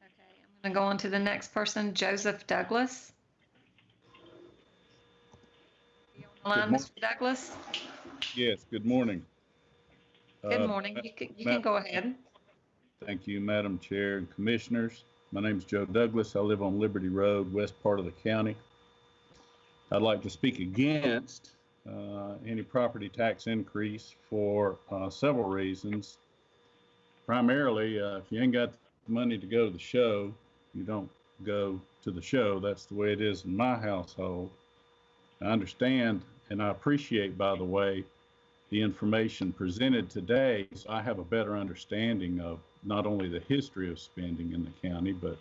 Speaker 9: Okay, I'm going to go on to the next person, Joseph Douglas. You on the line, Mr. Douglas?
Speaker 12: Yes, good morning.
Speaker 9: Good
Speaker 12: Uh,
Speaker 9: morning.
Speaker 12: Ma-
Speaker 9: You can, you can go ahead.
Speaker 12: Thank you, Madam Chair and Commissioners. My name is Joe Douglas. I live on Liberty Road, west part of the county. I'd like to speak against uh, any property tax increase for uh, several reasons. Primarily, uh, if you ain't got money to go to the show, you don't go to the show. That's the way it is in my household. I understand and I appreciate, by the way, the information presented today, so I have a better understanding of not only the history of spending in the county, but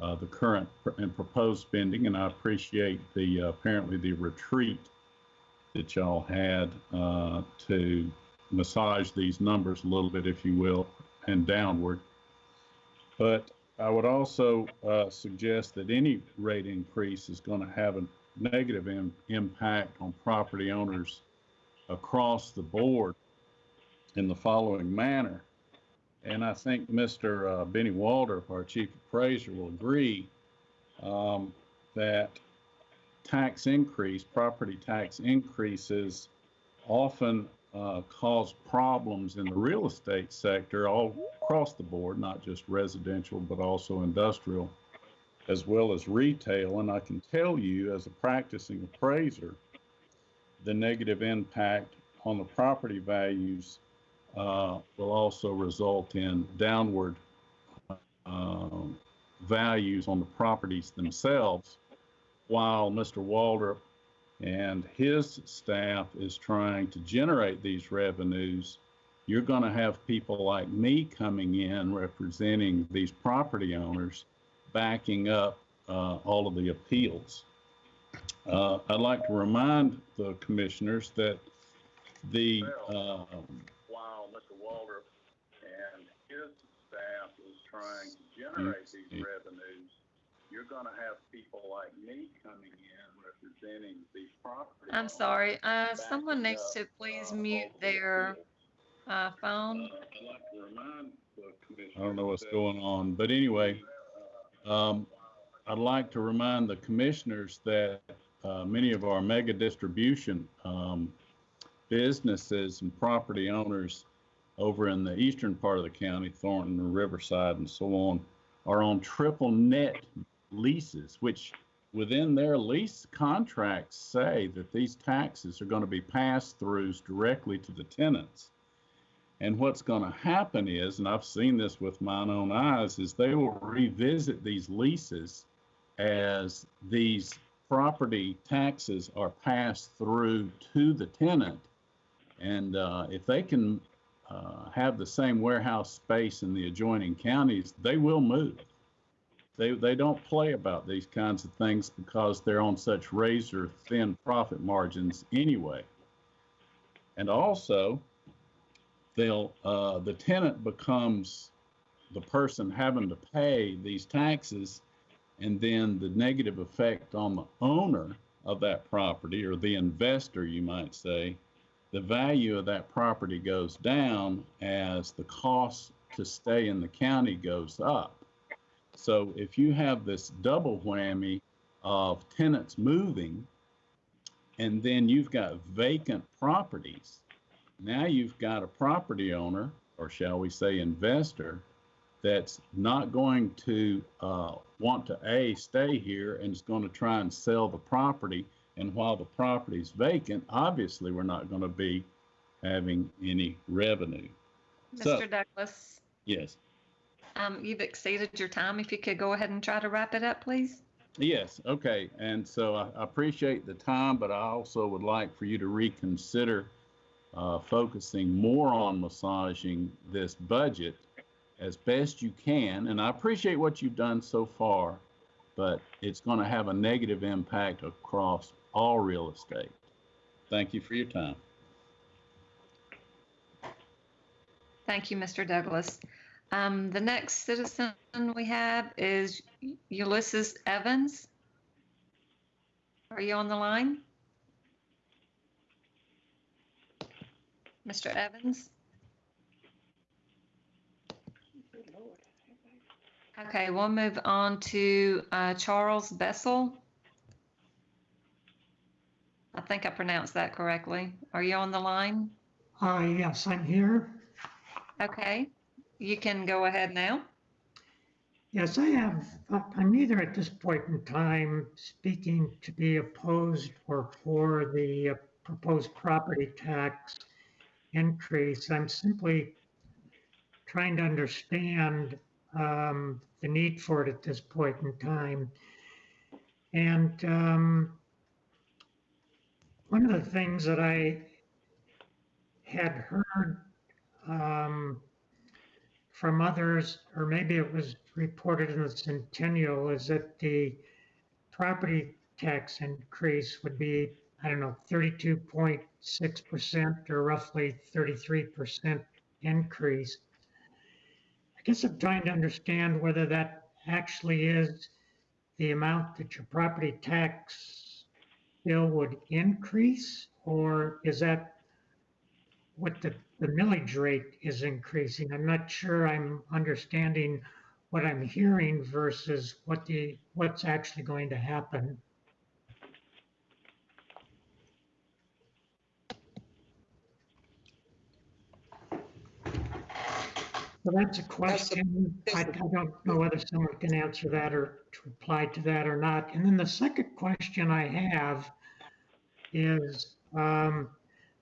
Speaker 12: uh, the current and proposed spending. And I appreciate the uh, apparently the retreat that y'all had uh, to massage these numbers a little bit, if you will, and downward. But I would also uh, suggest that any rate increase is going to have a negative im- impact on property owners across the board in the following manner. And I think Mr. uh, Benny Waldrop, our chief appraiser, will agree um, that tax increase, property tax increases often uh, cause problems in the real estate sector all across the board, not just residential, but also industrial, as well as retail. And I can tell you, as a practicing appraiser, the negative impact on the property values uh, will also result in downward um, values on the properties themselves, while Mr. Waldrop and his staff is trying to generate these revenues, you're going to have people like me coming in representing these property owners, backing up uh, all of the appeals. Uh, I'd like to remind the commissioners that the um, while Mr. Waldrop and his staff is trying to generate these revenues, you're going to have people like me coming in representing these property.
Speaker 9: I'm sorry. Uh, someone needs
Speaker 12: up,
Speaker 9: to please
Speaker 12: uh,
Speaker 9: mute
Speaker 12: all of the
Speaker 9: their uh, phone.
Speaker 12: I'd like to remind the commissioners. I don't know what's going on, but anyway, um, I'd like to remind the commissioners that, uh, many of our mega distribution, um, businesses and property owners over in the eastern part of the county, Thornton and Riverside and so on, are on triple net leases, which within their lease contracts say that these taxes are going to be passed throughs directly to the tenants. And what's going to happen is, and I've seen this with my own eyes, is they will revisit these leases as these property taxes are passed through to the tenant. And uh, if they can uh, have the same warehouse space in the adjoining counties, they will move. They, they don't play about these kinds of things because they're on such razor thin profit margins anyway. And also, they'll uh, the tenant becomes the person having to pay these taxes and then the negative effect on the owner of that property or the investor you might say the value of that property goes down as the cost to stay in the county goes up. So if you have this double whammy of tenants moving and then you've got vacant properties now you've got a property owner, or shall we say investor, that's not going to uh, want to A, stay here and is going to try and sell the property. And while the property is vacant, obviously we're not going to be having any revenue. So-
Speaker 9: Mr. Douglas,
Speaker 12: Yes.
Speaker 9: um, you've exceeded your time. If you could go ahead and try to wrap it up, please.
Speaker 12: Yes, okay. And so I I appreciate the time, but I also would like for you to reconsider uh, focusing more on massaging this budget as best you can. And I appreciate what you've done so far, but it's going to have a negative impact across all real estate. Thank you for your time.
Speaker 9: Thank you, Mr. Douglas. Um, the next citizen we have is Ulysses Evans. Are you on the line? Mr. Evans? Okay, we'll move on to uh, Charles Bessel. I think I pronounced that correctly. Are you on the line?
Speaker 13: Uh, yes, I'm here.
Speaker 9: Okay, you can go ahead now.
Speaker 13: Yes, I have, I'm neither at this point in time speaking to be opposed or for the uh, proposed property tax increase. I'm simply trying to understand um, the need for it at this point in time. And um, one of the things that I had heard um, from others, or maybe it was reported in the Sentinel, is that the property tax increase would be I don't know, 32.6% or roughly 33% increase. I guess I'm trying to understand whether that actually is the amount that your property tax bill would increase, or is that what the, the millage rate is increasing? I'm not sure I'm understanding what I'm hearing versus what the, what's actually going to happen. So that's a question. I, I don't know whether someone can answer that or to reply to that or not. And then the second question I have is, um,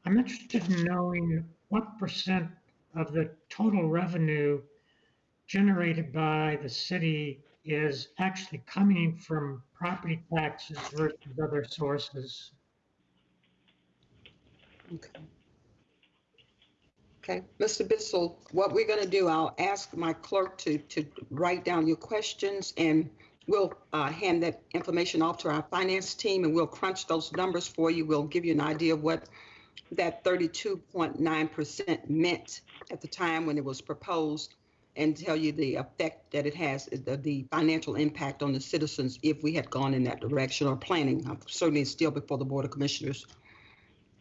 Speaker 13: I'm interested in knowing what percent of the total revenue generated by the city is actually coming from property taxes versus other sources.
Speaker 1: Okay. Okay, Mr. Bissell, what we're going to do, I'll ask my clerk to, to write down your questions and we'll uh, hand that information off to our finance team and we'll crunch those numbers for you. We'll give you an idea of what that 32.9% meant at the time when it was proposed and tell you the effect that it has, the, the financial impact on the citizens if we had gone in that direction or planning. Uh, Certainly still before the Board of Commissioners.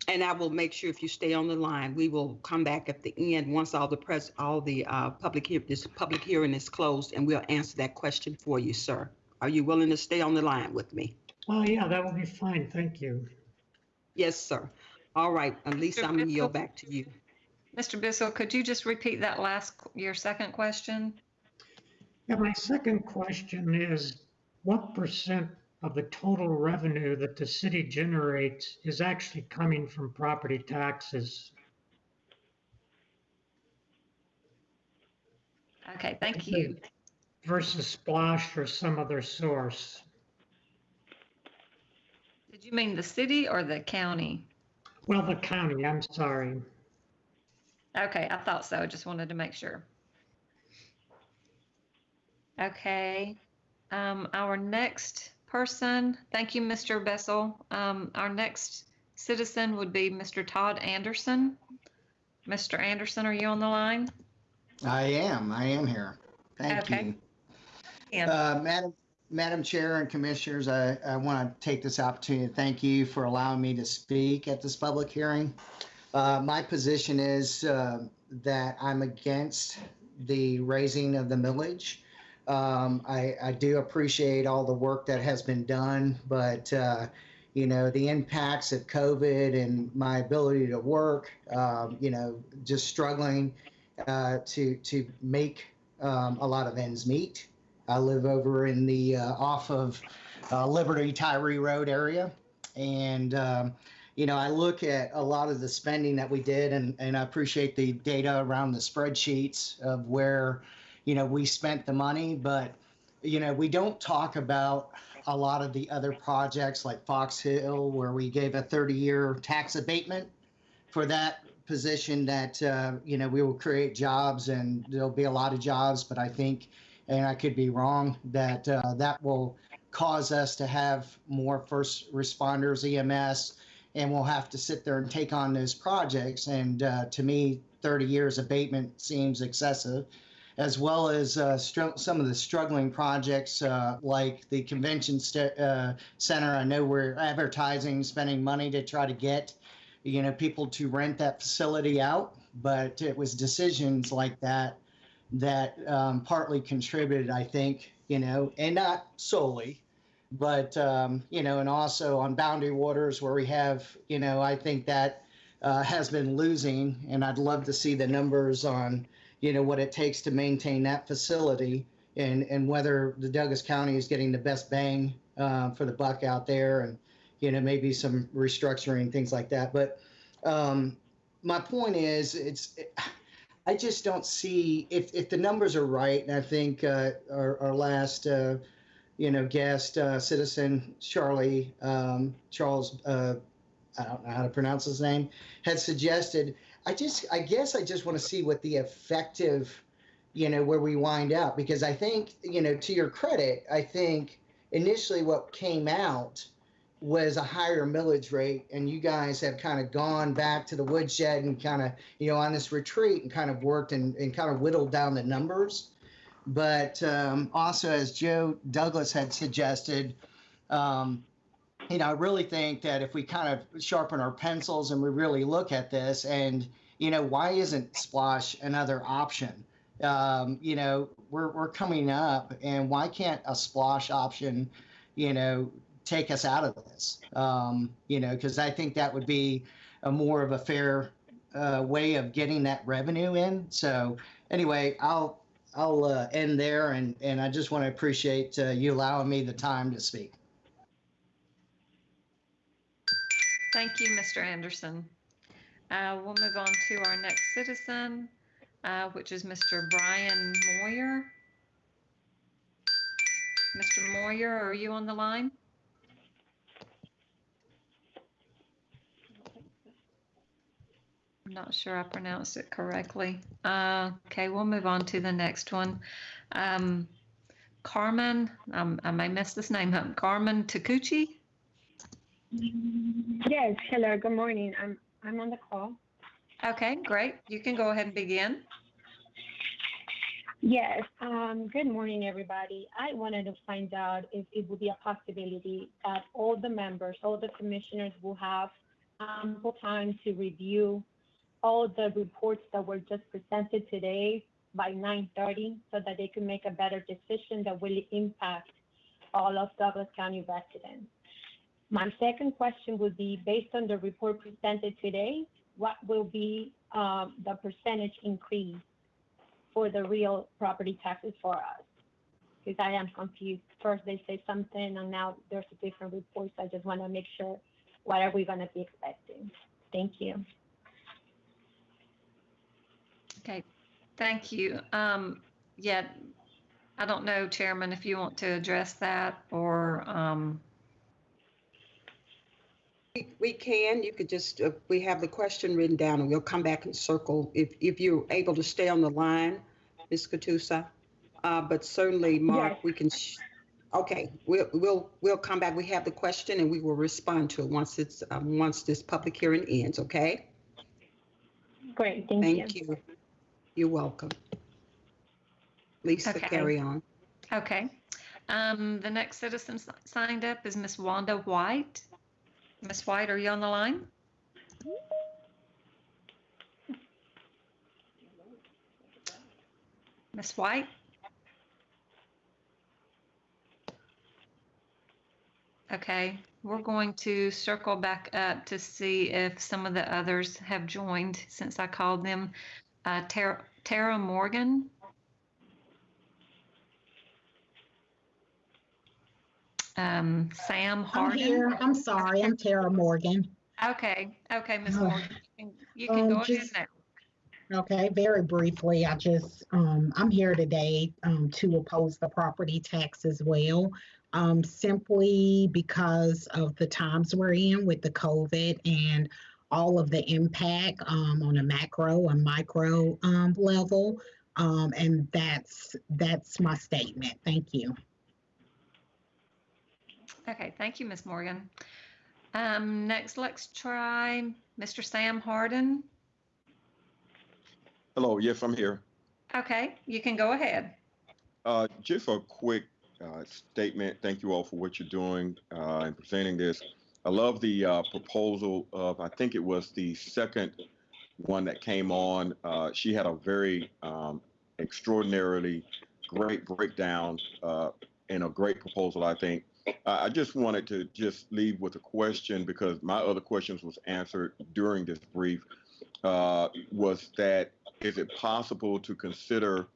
Speaker 1: And I will make sure if you stay on the line, we will come back at the end, once all the press, all the uh, public, hear- this public hearing is closed, and we'll answer that question for you, sir. Are you willing to stay on the line with me?
Speaker 13: Oh, yeah, that will be fine. Thank you.
Speaker 1: Yes, sir. All right, at least I'm gonna yield back to you.
Speaker 9: Mr. Bissell, could you just repeat that last, your second question?
Speaker 13: Yeah, my second question is, what percent of the total revenue that the city generates is actually coming from property taxes?
Speaker 9: Okay, thank you.
Speaker 13: Versus SPLOST or some other source?
Speaker 9: Did you mean the city or the county?
Speaker 13: Well, the county, I'm sorry.
Speaker 9: Okay, I thought so. I just wanted to make sure. Okay, um, our next person, thank you, Mr. Bessel. Um, our next citizen would be Mr. Todd Anderson. Mr. Anderson, are you on the line?
Speaker 14: I am, I am here. Thank
Speaker 9: Okay.
Speaker 14: you. Uh, Madam, Madam Chair and Commissioners, I, I want to take this opportunity to thank you for allowing me to speak at this public hearing. Uh, my position is, uh, that I'm against the raising of the millage. Um, I, I do appreciate all the work that has been done, but, uh, you know, the impacts of COVID and my ability to work, um, you know, just struggling, uh, to, to make, um, a lot of ends meet. I live over in the uh, off of uh, Liberty Tyree Road area, and um, you know I look at a lot of the spending that we did, and and I appreciate the data around the spreadsheets of where you know we spent the money, but you know we don't talk about a lot of the other projects like Fox Hill, where we gave a 30-year tax abatement for that position that uh, you know we will create jobs and there'll be a lot of jobs, but I think and I could be wrong, that uh, that will cause us to have more first responders, EMS, and we'll have to sit there and take on those projects. And uh, to me, 30 years abatement seems excessive, as well as uh, str- some of the struggling projects uh, like the convention st- uh, center. I know we're advertising, spending money to try to get, you know, people to rent that facility out, but it was decisions like that that um, partly contributed, I think, you know, and not solely, but, um, you know, and also on Boundary Waters where we have, you know, I think that uh, has been losing, and I'd love to see the numbers on, you know, what it takes to maintain that facility and, and whether the Douglas County is getting the best bang uh, for the buck out there and, you know, maybe some restructuring, things like that. But um, my point is, it's, I just don't see if, if the numbers are right, and I think uh, our, our last, uh, you know, guest uh, citizen Charlie um, Charles, uh, I don't know how to pronounce his name, had suggested. I just, I guess, I just want to see what the effective, you know, where we wind out because I think, you know, to your credit, I think initially what came out was a higher millage rate, and you guys have kind of gone back to the woodshed and kind of, you know, on this retreat and kind of worked and, and kind of whittled down the numbers. But um, also, as Joe Douglas had suggested, um, you know, I really think that if we kind of sharpen our pencils and we really look at this, and you know, why isn't SPLOST another option? Um, you know, we're we're coming up, and why can't a SPLOST option, you know, take us out of this? Um, you know, because I think that would be a more of a fair uh, way of getting that revenue in. So anyway, I'll I'll uh, end there, and and I just want to appreciate uh, you allowing me the time to speak.
Speaker 9: Thank you, Mr. Anderson. Uh, we'll move on to our next citizen, uh, which is Mr. Brian Moyer. Mr. Moyer, are you on the line? I'm not sure I pronounced it correctly. Uh, okay, we'll move on to the next one. Um, Carmen, um, I may mess this name up. Carmen Takuchi?
Speaker 8: Yes, hello, good morning. I'm, I'm on the call.
Speaker 9: Okay, great. You can go ahead and begin.
Speaker 8: Yes, um, good morning, everybody. I wanted to find out if it would be a possibility that all the members, all the commissioners will have ample time to review all the reports that were just presented today by 9:30 so that they can make a better decision that will impact all of Douglas County residents. My second question would be, based on the report presented today, what will be um, the percentage increase for the real property taxes for us? Because I am confused. First they say something and now there's a different report. So I just want to make sure what are we going to be expecting? Thank you.
Speaker 9: Okay, thank you. Um, yeah, I don't know, Chairman, if you want to address that or, um,
Speaker 1: We- We can, you could just, uh, we have the question written down and we'll come back and circle if, if you're able to stay on the line, Ms. Katusa. Uh, but certainly, Mark,
Speaker 8: Yes.
Speaker 1: we can, sh- okay, we'll, we'll, we'll come back. We have the question and we will respond to it once it's, um, once this public hearing ends, okay?
Speaker 8: Great, thank you.
Speaker 1: Thank you. You're welcome. Lisa,
Speaker 9: Okay.
Speaker 1: carry on.
Speaker 9: okay. Um, the next citizen signed up is Miss Wanda White. Miss White, are you on the line? Miss White? Okay, we're going to circle back up to see if some of the others have joined since I called them. Uh, Tara, Tara Morgan? Um, Sam
Speaker 15: I'm here. I'm sorry. I'm Tara Morgan.
Speaker 9: Okay, okay, Ms.
Speaker 15: Uh,
Speaker 9: Morgan, you can- you can
Speaker 15: um,
Speaker 9: go ahead now.
Speaker 15: Okay, very briefly, I just, um, I'm here today, um, to oppose the property tax as well. Um, simply because of the times we're in with the COVID and all of the impact, um, on a macro and micro, um, level. Um, and that's, that's my statement. Thank you.
Speaker 9: Okay, thank you, Ms. Morgan. Um, next, let's try Mr. Sam Harden.
Speaker 16: Hello, yes, I'm here.
Speaker 9: Okay, you can go ahead.
Speaker 16: Uh, just a quick uh, statement. Thank you all for what you're doing uh, in presenting this. I love the uh, proposal of, I think it was the second one that came on. Uh, she had a very um, extraordinarily great breakdown uh, and a great proposal, I think. I just wanted to just leave with a question because my other questions was answered during this brief. Uh, was that is it possible to consider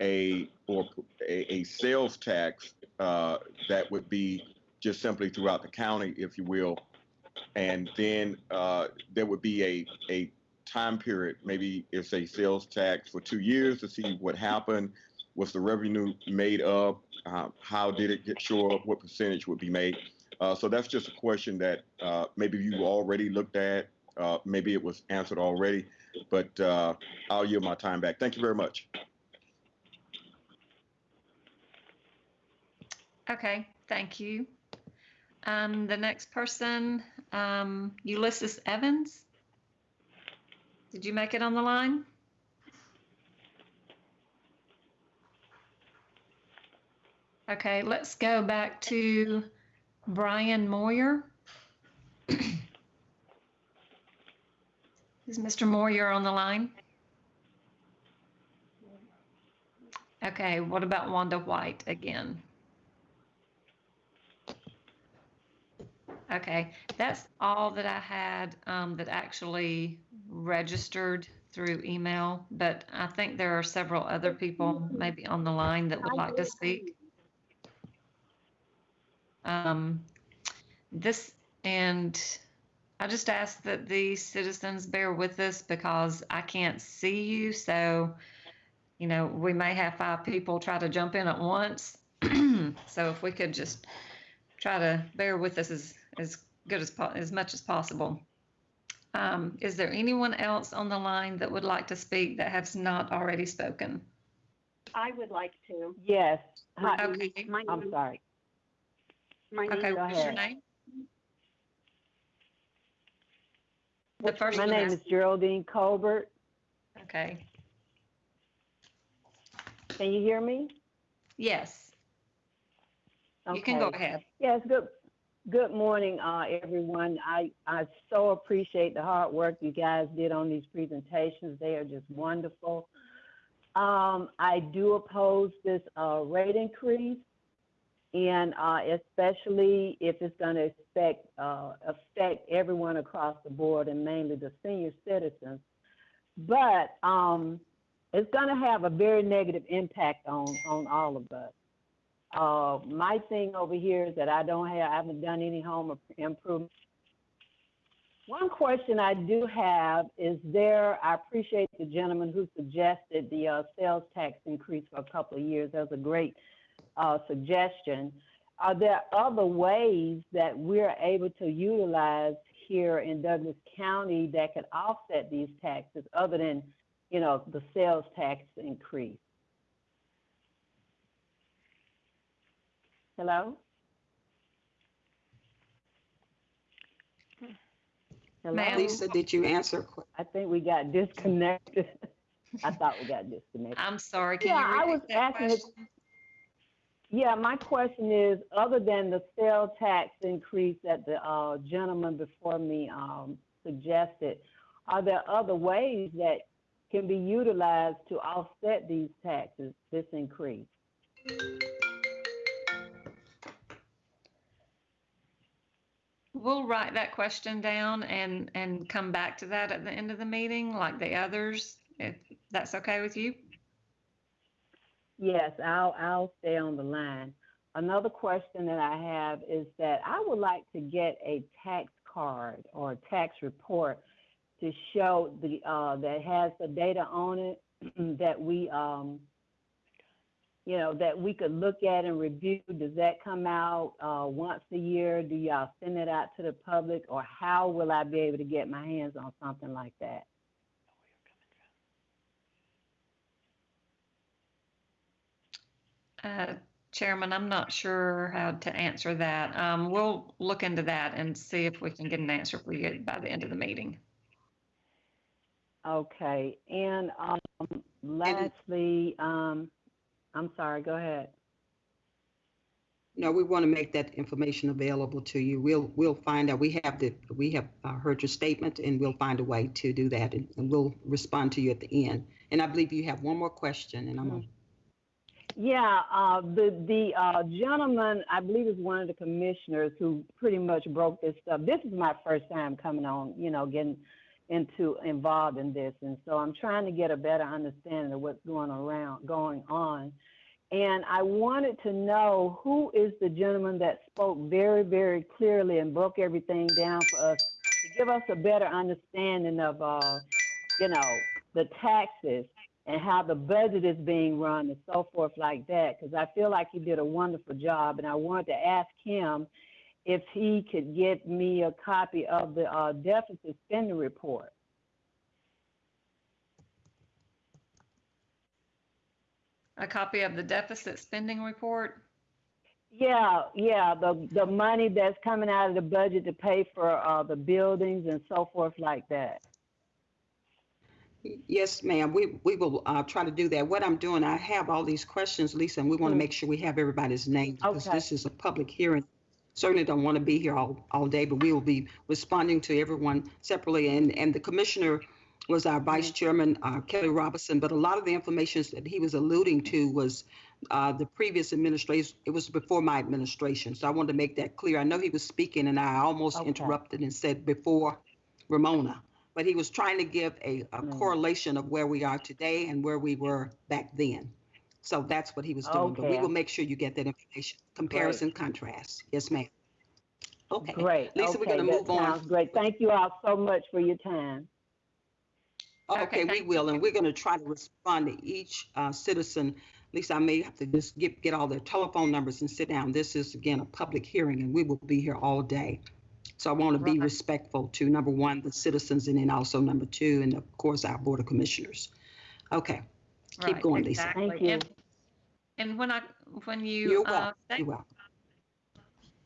Speaker 16: a or a, a sales tax uh, that would be just simply throughout the county, if you will, and then uh, there would be a a time period. Maybe it's a sales tax for two years to see what happened. Was the revenue made up? Uh, how did it get show up? What percentage would be made? Uh, so that's just a question that uh, maybe you already looked at. Uh, maybe it was answered already, but uh, I'll yield my time back. Thank you very much.
Speaker 9: Okay, thank you. Um, the next person, um, Ulysses Evans. Did you make it on the line? Okay, let's go back to Brian Moyer. Is Mr. Moyer on the line? Okay, what about Wanda White again? Okay, that's all that I had um, that actually registered through email, but I think there are several other people maybe on the line that would like to speak. Um, this, and I just ask that the citizens bear with us because I can't see you. So, you know, we may have five people try to jump in at once. so if we could just try to bear with us as, as good as, as much as possible. Um, is there anyone else on the line that would like to speak that has not already spoken?
Speaker 17: I would like to.
Speaker 18: Yes. Hi,
Speaker 9: Okay.
Speaker 17: My name, I'm
Speaker 18: sorry.
Speaker 17: My
Speaker 9: Okay,
Speaker 17: name,
Speaker 18: Go
Speaker 9: what's your
Speaker 18: ahead.
Speaker 9: name? The first
Speaker 18: My
Speaker 9: one
Speaker 18: name
Speaker 9: is-
Speaker 18: is Geraldine Colbert.
Speaker 9: Okay,
Speaker 18: Can you hear me?
Speaker 9: yes, you can go
Speaker 18: Okay.
Speaker 9: ahead.
Speaker 18: Yes, good, good morning, uh, everyone. I, I so appreciate the hard work you guys did on these presentations. They are just wonderful. Um, I do oppose this, uh, rate increase. And, uh, especially if it's gonna affect, uh, affect everyone across the board and mainly the senior citizens. But, um, it's gonna have a very negative impact on, on all of us. Uh, my thing over here is that I don't have, I haven't done any home improvement. One question I do have is there, I appreciate the gentleman who suggested the, uh, sales tax increase for a couple of years. That was a great, uh, suggestion. Are there other ways that we're able to utilize here in Douglas County that could offset these taxes other than, you know, the sales tax increase? Hello? Hello?
Speaker 1: Lisa, did you answer? que-
Speaker 18: I think we got disconnected. I thought we got disconnected.
Speaker 9: I'm sorry, can
Speaker 18: Yeah,
Speaker 9: you
Speaker 18: I was
Speaker 9: that
Speaker 18: asking if-
Speaker 9: question?
Speaker 18: Yeah, my question is, other than the sales tax increase that the uh, gentleman before me um, suggested, are there other ways that can be utilized to offset these taxes, this increase?
Speaker 9: We'll write that question down and, and come back to that at the end of the meeting, like the others, if that's okay with you?
Speaker 18: Yes, I'll, I'll stay on the line. Another question that I have is that I would like to get a tax card or a tax report to show the, uh, that has the data on it that we, um, you know, that we could look at and review. Does that come out, uh, once a year? Do y'all send it out to the public? Or how will I be able to get my hands on something like that?
Speaker 9: Uh, Chairman, I'm not sure how to answer that. Um, we'll look into that and see if we can get an answer for you by the end of the meeting.
Speaker 18: Okay, and um, lastly, um, I'm sorry, go ahead.
Speaker 1: No, we want to make that information available to you. We'll, we'll find out. We have the, we have uh, heard your statement and we'll find a way to do that and and we'll respond to you at the end. And I believe you have one more question and I'm, gonna-
Speaker 18: Yeah, uh, the the uh, gentleman, I believe, is one of the commissioners who pretty much broke this stuff. This is my first time coming on, you know, getting into involved in this, and so I'm trying to get a better understanding of what's going around, going on. And I wanted to know who is the gentleman that spoke very, very clearly and broke everything down for us to give us a better understanding of, uh, you know, the taxes and how the budget is being run and so forth like that. Because I feel like he did a wonderful job, and I wanted to ask him if he could get me a copy of the uh, deficit spending report.
Speaker 9: A copy of the deficit spending report?
Speaker 18: Yeah, yeah, the, the money that's coming out of the budget to pay for, uh, the buildings and so forth like that.
Speaker 1: Yes, ma'am. We, we will uh, try to do that. What I'm doing, I have all these questions, Lisa, and we want to make sure we have everybody's name because
Speaker 18: Okay.
Speaker 1: this is a public hearing. Certainly don't want to be here all, all day, but we will be responding to everyone separately. And, and the commissioner was our vice chairman, uh, Kelly Robinson, but a lot of the information that he was alluding to was uh, the previous administration. It was before my administration. So I wanted to make that clear. I know he was speaking and I almost
Speaker 18: Okay.
Speaker 1: interrupted and said before Romona but he was trying to give a, a
Speaker 18: Mm.
Speaker 1: correlation of where we are today and where we were back then. So that's what he was doing. Okay. But we will make sure you get that information. Comparison, contrast. Yes, ma'am. Okay.
Speaker 18: Great.
Speaker 1: Lisa, we're gonna
Speaker 18: that
Speaker 1: move on.
Speaker 18: Sounds great. Thank you all so much for your time.
Speaker 1: Okay, we will, and we're going to try to respond to each uh, citizen. Lisa, I may have to just get, get all their telephone numbers and sit down. This is, again, a public hearing, and we will be here all day. So I want to be respectful to, number one, the citizens, and then also number two, and of course, our Board of Commissioners. Okay, keep
Speaker 9: Right,
Speaker 1: going, Lisa.
Speaker 18: Thank you.
Speaker 9: And, and when I, when you,
Speaker 1: You're
Speaker 9: uh,
Speaker 1: welcome.
Speaker 9: state-
Speaker 1: You're welcome.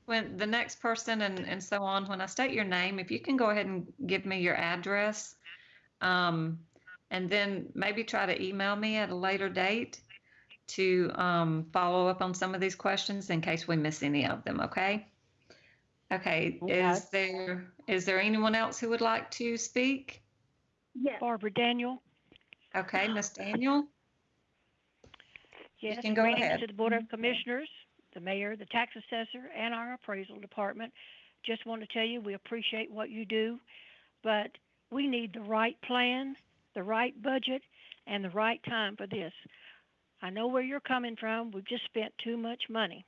Speaker 9: when the next person and, and so on, when I state your name, if you can go ahead and give me your address, um, and then maybe try to email me at a later date to um, follow up on some of these questions in case we miss any of them. Okay. Okay.
Speaker 18: Okay.
Speaker 9: Is there is there anyone else who would like to speak?
Speaker 6: Yes. Barbara Daniel.
Speaker 9: Okay, Miss Daniel.
Speaker 6: Yes,
Speaker 9: can go
Speaker 6: greetings
Speaker 9: ahead.
Speaker 6: to the Board of Commissioners, the mayor, the tax assessor, and our appraisal department. Just want to tell you, we appreciate what you do, but we need the right plan, the right budget, and the right time for this. I know where you're coming from. We've just spent too much money.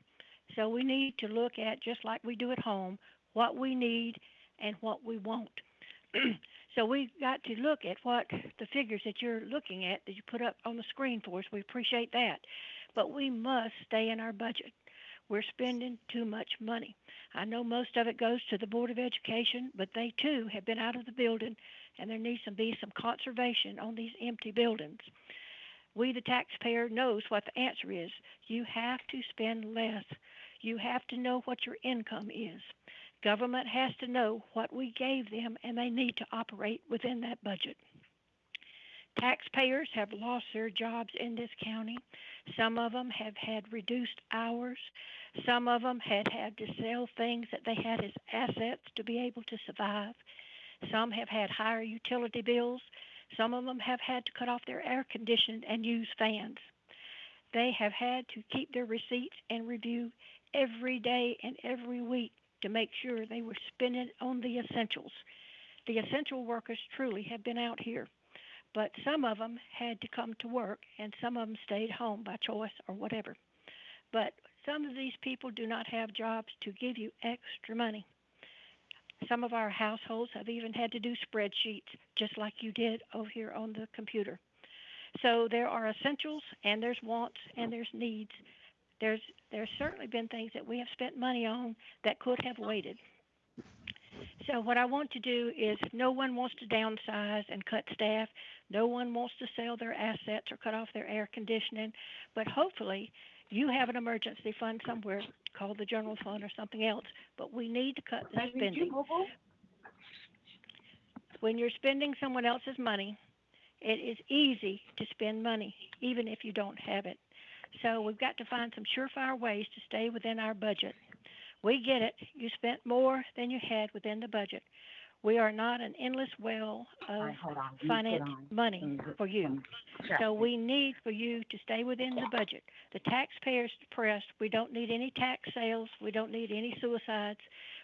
Speaker 6: So we need to look at, just like we do at home, what we need and what we want. so we've got to look at what the figures that you're looking at that you put up on the screen for us. We appreciate that. But we must stay in our budget. We're spending too much money. I know most of it goes to the Board of Education, but they too have been out of the building and there needs to be some conservation on these empty buildings. We, the taxpayer, knows what the answer is. You have to spend less. You have to know what your income is. Government has to know what we gave them, and they need to operate within that budget. Taxpayers have lost their jobs in this county. Some of them have had reduced hours. Some of them had had to sell things that they had as assets to be able to survive. Some have had higher utility bills. Some of them have had to cut off their air conditioning and use fans. They have had to keep their receipts and review every day and every week to make sure they were spending on the essentials. The essential workers truly have been out here, but some of them had to come to work and some of them stayed home by choice or whatever. But some of these people do not have jobs to give you extra money. Some of our households have even had to do spreadsheets just like you did over here on the computer. So there are essentials and there's wants and there's needs. There's there's certainly been things that we have spent money on that could have waited. So what I want to do is no one wants to downsize and cut staff. No one wants to sell their assets or cut off their air conditioning, but hopefully you have an emergency fund somewhere called the general fund or something else, but we need to cut the spending. When you're spending someone else's money, it is easy to spend money, even if you don't have it. So we've got to find some surefire ways to stay within our budget. We get it. You spent more than you had within the budget. We are not an endless well of finance money for you. So we need for you to stay within the budget. The taxpayers depressed. We don't need any tax sales. We don't need any suicides.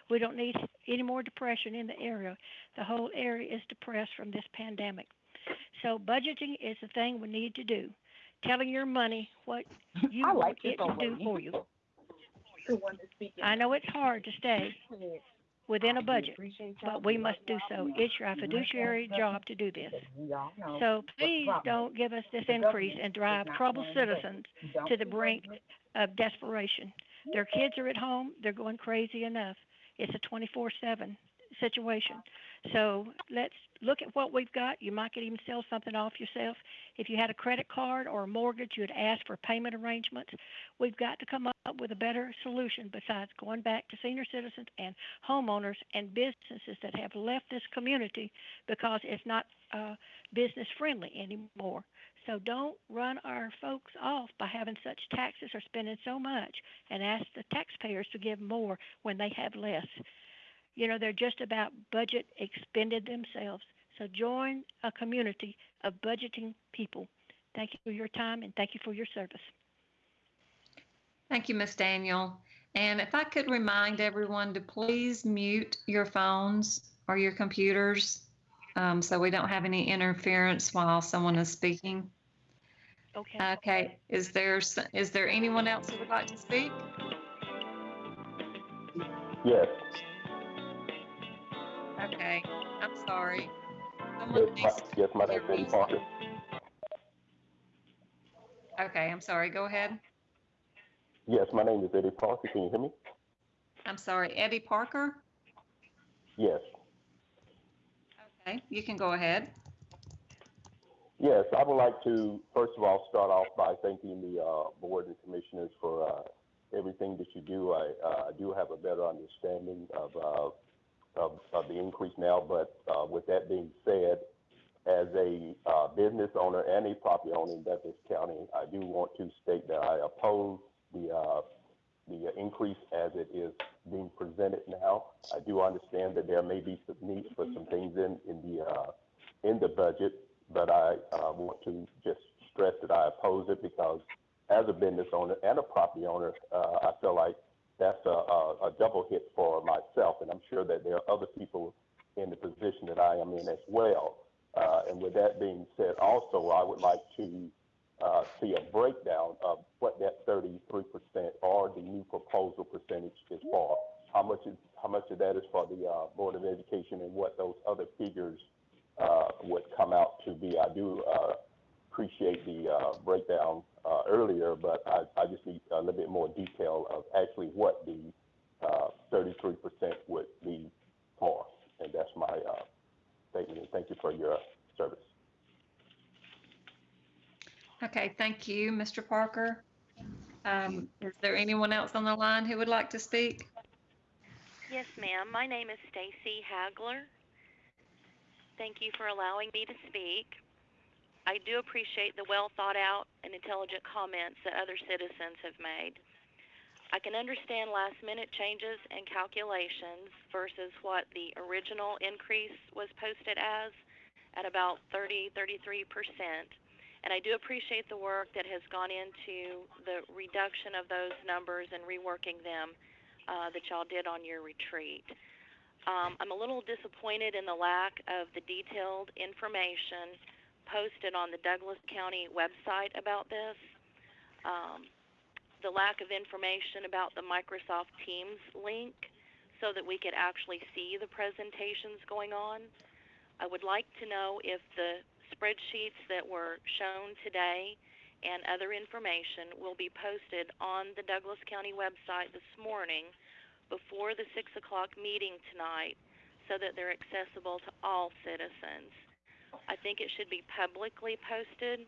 Speaker 6: We don't need any more depression in the area. The whole area is depressed from this pandemic. So budgeting is the thing we need to do. Telling your money what you
Speaker 17: I
Speaker 6: want
Speaker 17: like
Speaker 6: it to do for you.
Speaker 17: The one that's speaking.
Speaker 6: I know it's hard to stay within a budget, but we must do so. It's your fiduciary job to do this. So please don't give us this increase and drive troubled citizens to the brink of desperation. Their kids are at home, they're going crazy enough. It's a twenty-four seven situation. So let's look at what we've got. You might even sell something off yourself. If you had a credit card or a mortgage, you'd ask for payment arrangements. We've got to come up with a better solution besides going back to senior citizens and homeowners and businesses that have left this community because it's not uh, business friendly anymore. So don't run our folks off by having such taxes or spending so much and ask the taxpayers to give more when they have less. You know, they're just about budget expended themselves. So join a community of budgeting people. Thank you for your time and thank you for your service.
Speaker 9: Thank you, Ms. Daniel. And if I could remind everyone to please mute your phones or your computers um, so we don't have any interference while someone is speaking.
Speaker 6: Okay.
Speaker 9: Okay, is there, s- is there anyone else who would like to speak?
Speaker 19: Yes,
Speaker 9: Okay, I'm sorry.
Speaker 19: my, yes, my name's Eddie. Parker.
Speaker 9: Okay, I'm sorry, go ahead.
Speaker 19: Yes, my name is Eddie Parker. Can you hear me?
Speaker 9: I'm sorry, Eddie Parker?
Speaker 19: Yes,
Speaker 9: Okay, you can go ahead.
Speaker 19: yes. I would like to first of all start off by thanking the uh, board and commissioners for uh, everything that you do. I, uh, do have a better understanding of uh, of, of the increase now. But uh, with that being said, as a uh, business owner and a property owner in Douglas County, I do want to state that I oppose the uh, the increase as it is being presented now. I do understand that there may be some need for some things in in the uh, in the budget, but I uh, want to just stress that I oppose it because as a business owner and a property owner, uh, I feel like that's a, a, a double hit for myself, and I'm sure that there are other people in the position that I am in as well. Uh, and with that being said, also I would like to uh, see a breakdown of what that 33% or the new proposal percentage is for. How much is how much of that is for the uh, Board of Education, and what those other figures uh, would come out to be. I do uh, appreciate the uh, breakdown uh, earlier, but I, I just need a little bit more detail of actually what the uh, 33% would be for, and that's my uh, statement. And thank you for your service.
Speaker 9: Okay, thank you, Mr. Parker. Um, is there anyone else on the line who would like to speak?
Speaker 20: Yes, ma'am. My name is Stacy Hagler. Thank you for allowing me to speak. I do appreciate the well thought out and intelligent comments that other citizens have made. I can understand last minute changes and calculations versus what the original increase was posted as at about 30, 33%. And I do appreciate the work that has gone into the reduction of those numbers and reworking them uh, that y'all did on your retreat. Um, I'm a little disappointed in the lack of the detailed information posted on the Douglas County website about this. Um, the lack of information about the Microsoft Teams link so that we could actually see the presentations going on. I would like to know if the spreadsheets that were shown today and other information will be posted on the Douglas County website this morning before the 6 o'clock meeting tonight so that they're accessible to all citizens. I think it should be publicly posted,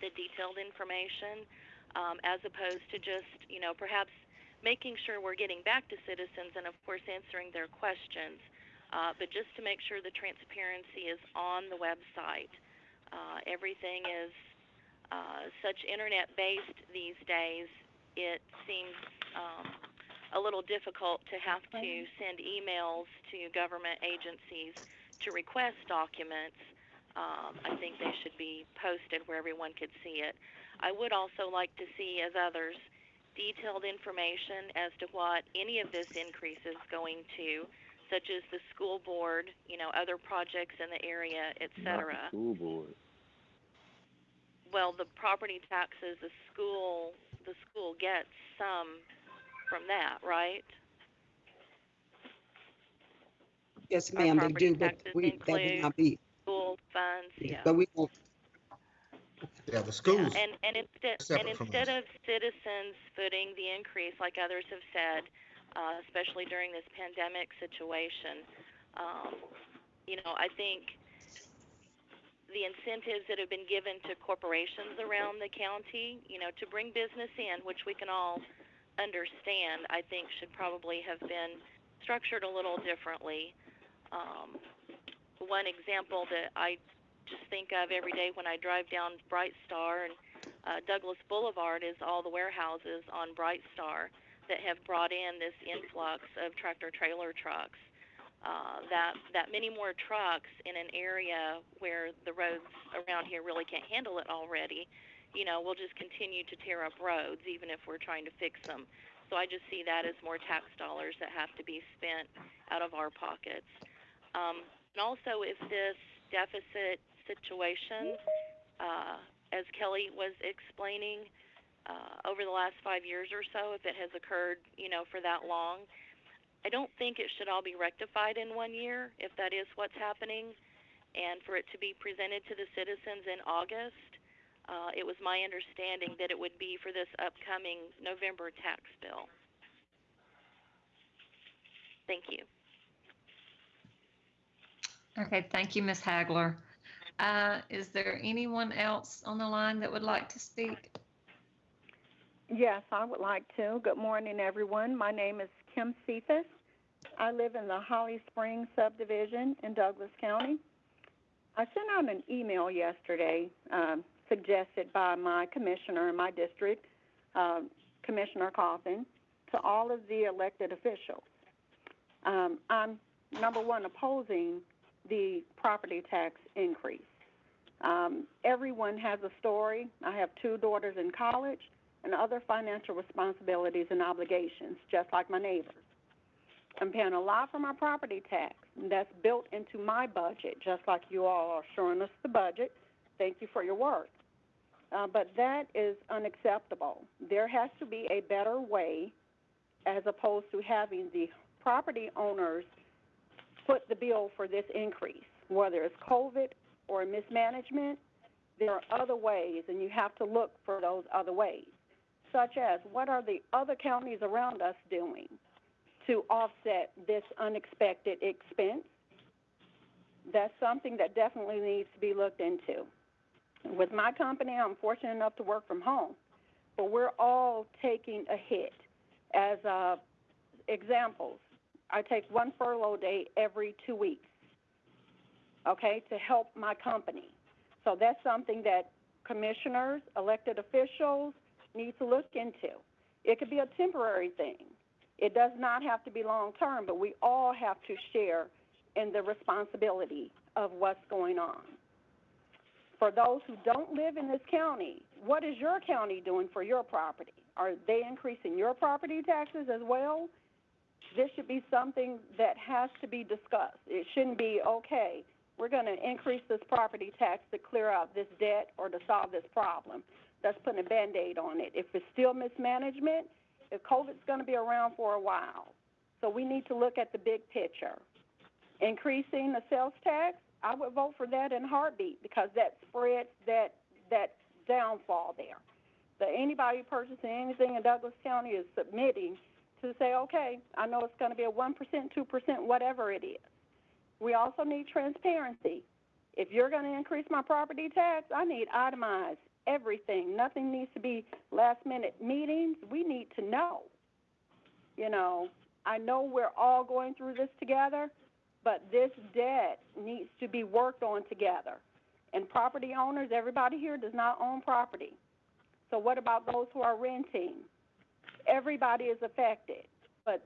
Speaker 20: the detailed information, um, as opposed to just, you know, perhaps making sure we're getting back to citizens and, of course, answering their questions, uh, but just to make sure the transparency is on the website. Uh, everything is uh, such internet based these days, it seems um, a little difficult to have to send emails to government agencies to request documents. Um, I think they should be posted where everyone could see it. I would also like to see, as others, detailed information as to what any of this increase is going to, such as the school board, you know, other projects in the area, et cetera.
Speaker 16: School board.
Speaker 20: Well, the property taxes, the school, the school gets some from that, right?
Speaker 1: Yes, ma'am, they
Speaker 20: property
Speaker 1: do, but
Speaker 20: taxes
Speaker 1: we, that would
Speaker 20: include
Speaker 1: not be,
Speaker 20: School funds, yeah.
Speaker 1: but we won't,
Speaker 7: Yeah, the schools.
Speaker 20: And, and instead, and
Speaker 7: separate from
Speaker 20: instead of citizens footing the increase, like others have said, uh, especially during this pandemic situation, Um, you know, I think the incentives that have been given to corporations around the county, you know, to bring business in, which we can all understand, I think should probably have been structured a little differently. Um, one example that I just think of every day when I drive down Bright Star and uh, Douglas Boulevard is all the warehouses on Bright Star that have brought in this influx of tractor trailer trucks. Uh, that that many more trucks in an area where the roads around here really can't handle it already, you know, we'll just continue to tear up roads even if we're trying to fix them. So I just see that as more tax dollars that have to be spent out of our pockets. Um, and also, if this deficit situation, uh, as Kelly was explaining, uh, over the last five years or so, if it has occurred, you know, for that long, I don't think it should all be rectified in one year, if that is what's happening. And for it to be presented to the citizens in August, uh, it was my understanding that it would be for this upcoming November tax bill. Thank you.
Speaker 9: Okay, thank you, Ms. Hagler. Uh, Is there anyone else on the line that would like to speak?
Speaker 17: Yes, I would like to. Good morning, everyone. My name is Kim Cephas. I live in the Holly Springs subdivision in Douglas County. I sent out an email yesterday um, suggested by my commissioner in my district, um, Commissioner Carthan, to all of the elected officials. Um, I'm, number one, opposing the property tax increase. Um, everyone has a story. I have two daughters in college and other financial responsibilities and obligations, just like my neighbors. I'm paying a lot for my property tax, and that's built into my budget, just like you all are showing us the budget. Thank you for your work. Uh, but that is unacceptable. There has to be a better way as opposed to having the property owners foot the bill for this increase, whether it's COVID or mismanagement. There are other ways, and you have to look for those other ways, such as what are the other counties around us doing to offset this unexpected expense? That's something that definitely needs to be looked into. With my company, I'm fortunate enough to work from home, but we're all taking a hit. As uh, examples, I take one furlough day every two weeks, okay, to help my company. So that's something that commissioners, elected officials need to look into. It could be a temporary thing. It does not have to be long term, but we all have to share in the responsibility of what's going on. For those who don't live in this county, what is your county doing for your property? Are they increasing your property taxes as well? This should be something that has to be discussed. It shouldn't be, okay, we're going to increase this property tax to clear out this debt or to solve this problem. That's putting a band aid on it. If it's still mismanagement, if COVID's going to be around for a while, so we need to look at the big picture. Increasing the sales tax, I would vote for that in heartbeat because that spreads that that downfall there. That anybody purchasing anything in Douglas County is submitting to say, okay, I know it's going to be a one percent, two percent, whatever it is. We also need transparency. If you're going to increase my property tax, I need itemized everything. Nothing needs to be last minute meetings. We need to know. You know, I know we're all going through this together, but this debt needs to be worked on together. And property owners, everybody here does not own property. So what about those who are renting? Everybody is affected. But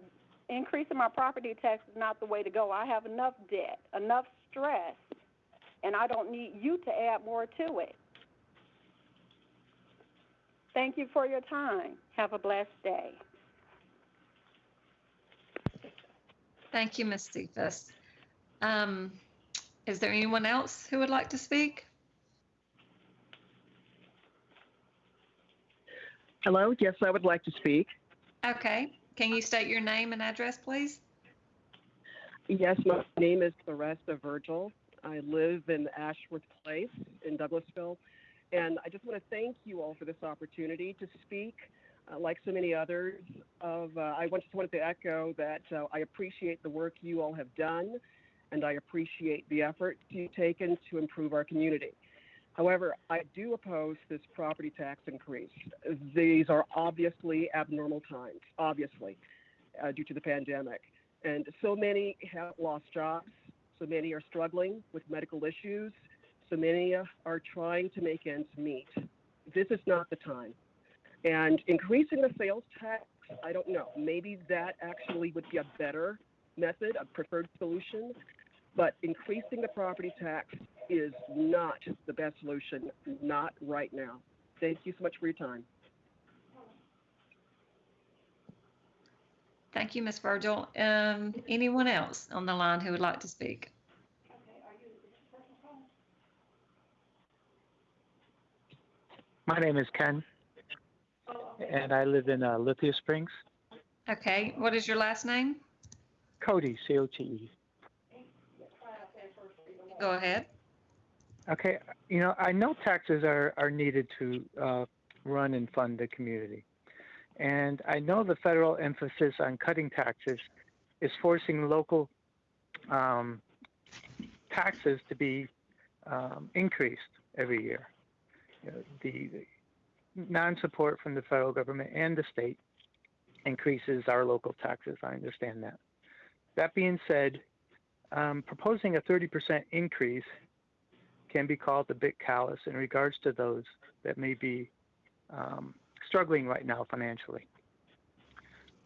Speaker 17: increasing my property tax is not the way to go. I have enough debt, enough stress, and I don't need you to add more to it. Thank you for your time. Have a blessed day.
Speaker 9: Thank you, Ms. Cephas. Um, Is there anyone else who would like to speak?
Speaker 21: Hello, yes, I would like to speak.
Speaker 9: Okay, can you state your name and address, please?
Speaker 21: Yes, my name is Theresa Virgil. I live in Ashworth Place in Douglasville. And I just want to thank you all for this opportunity to speak. Uh, like so many others, of uh, I just wanted to echo that uh, I appreciate the work you all have done and I appreciate the effort you've taken to improve our community. However, I do oppose this property tax increase. These are obviously abnormal times, obviously, uh, due to the pandemic. And so many have lost jobs, so many are struggling with medical issues, so many uh, are trying to make ends meet. This is not the time. And increasing the sales tax, I don't know. Maybe that actually would be a better method, a preferred solution. But increasing the property tax is not the best solution, not right now. Thank you so much for your time.
Speaker 9: Thank you, Ms. Virgil. Um, anyone else on the line who would like to speak?
Speaker 22: My name is Ken, and I live in uh, Lithia Springs.
Speaker 9: Okay, what is your last name?
Speaker 22: Cody, C-O-T-E.
Speaker 9: Go ahead.
Speaker 22: Okay, you know, I know taxes are, are needed to uh, run and fund the community. And I know the federal emphasis on cutting taxes is forcing local um, taxes to be um, increased every year. You know, the, the non-support from the federal government and the state increases our local taxes. I understand that. That being said, um, proposing a 30% increase can be called a bit callous in regards to those that may be um, struggling right now financially.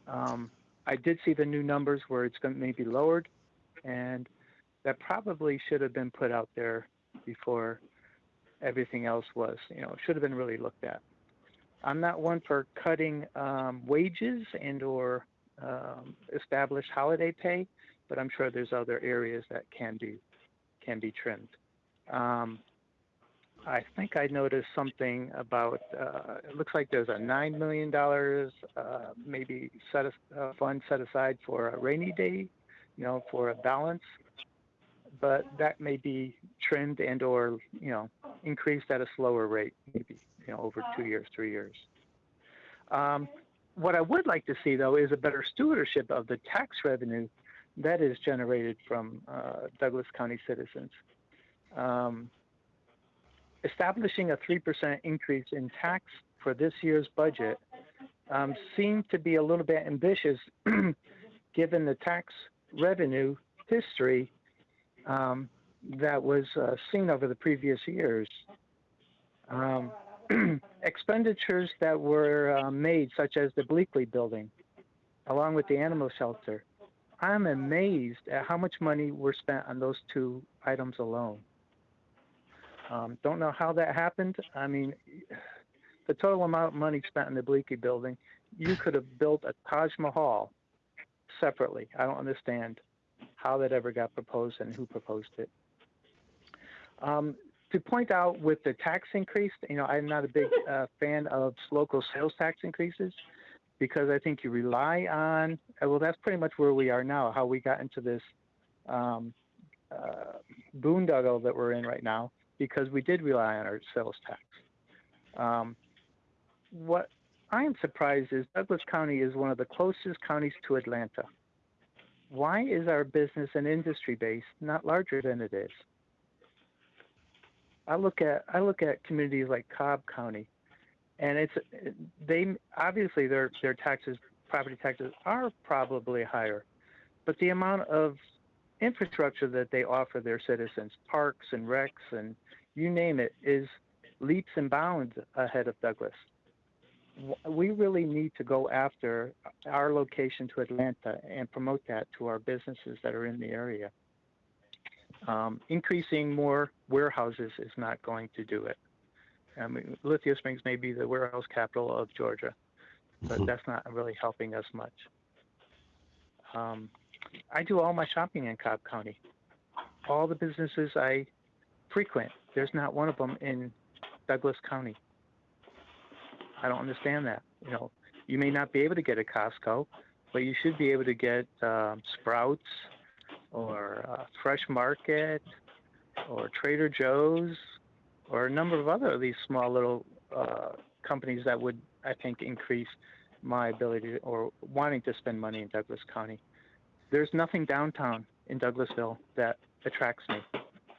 Speaker 22: Um, I did see the new numbers where it's going to maybe lowered, and that probably should have been put out there before everything else was. You know, should have been really looked at. I'm not one for cutting um, wages and or um, established holiday pay, but I'm sure there's other areas that can be can be trimmed. Um, I think I noticed something about. Uh, it looks like there's a nine million dollars uh, maybe set a uh, fund set aside for a rainy day, you know, for a balance. But that may be trimmed and or you know increased at a slower rate, maybe you know over two years, three years. Um, what I would like to see though is a better stewardship of the tax revenue that is generated from uh, Douglas County citizens. Um, establishing a 3% increase in tax for this year's budget um, seemed to be a little bit ambitious given the tax revenue history um, that was uh, seen over the previous years. Um, expenditures that were uh, made, such as the Bleakley building, along with the animal shelter, I'm amazed at how much money were spent on those two items alone. Um, don't know how that happened. I mean, the total amount of money spent in the Bleakley building, you could have built a Taj Mahal separately. I don't understand how that ever got proposed and who proposed it. Um, to point out with the tax increase, you know, I'm not a big uh, fan of local sales tax increases because I think you rely on, uh, well, that's pretty much where we are now, how we got into this um, uh, boondoggle that we're in right now because we did rely on our sales tax. Um, what I am surprised is Douglas County is one of the closest counties to Atlanta. Why is our business and industry base not larger than it is? I look at I look at communities like Cobb County, and it's they obviously their their taxes, property taxes are probably higher, but the amount of infrastructure that they offer their citizens, parks and recs and you name it, is leaps and bounds ahead of Douglas. We really need to go after our location to Atlanta and promote that to our businesses that are in the area. Um, increasing more warehouses is not going to do it. I mean, Lithia Springs may be the warehouse capital of Georgia, but that's not really helping us much. Um, I do all my shopping in Cobb County. All the businesses I frequent, there's not one of them in Douglas County. I don't understand that. You know, you may not be able to get a Costco, but you should be able to get um, Sprouts or uh, Fresh Market or Trader Joe's or a number of other of these small little uh, companies that would, I think, increase my ability to, or wanting to spend money in Douglas County. There's nothing downtown. in Douglasville that attracts me.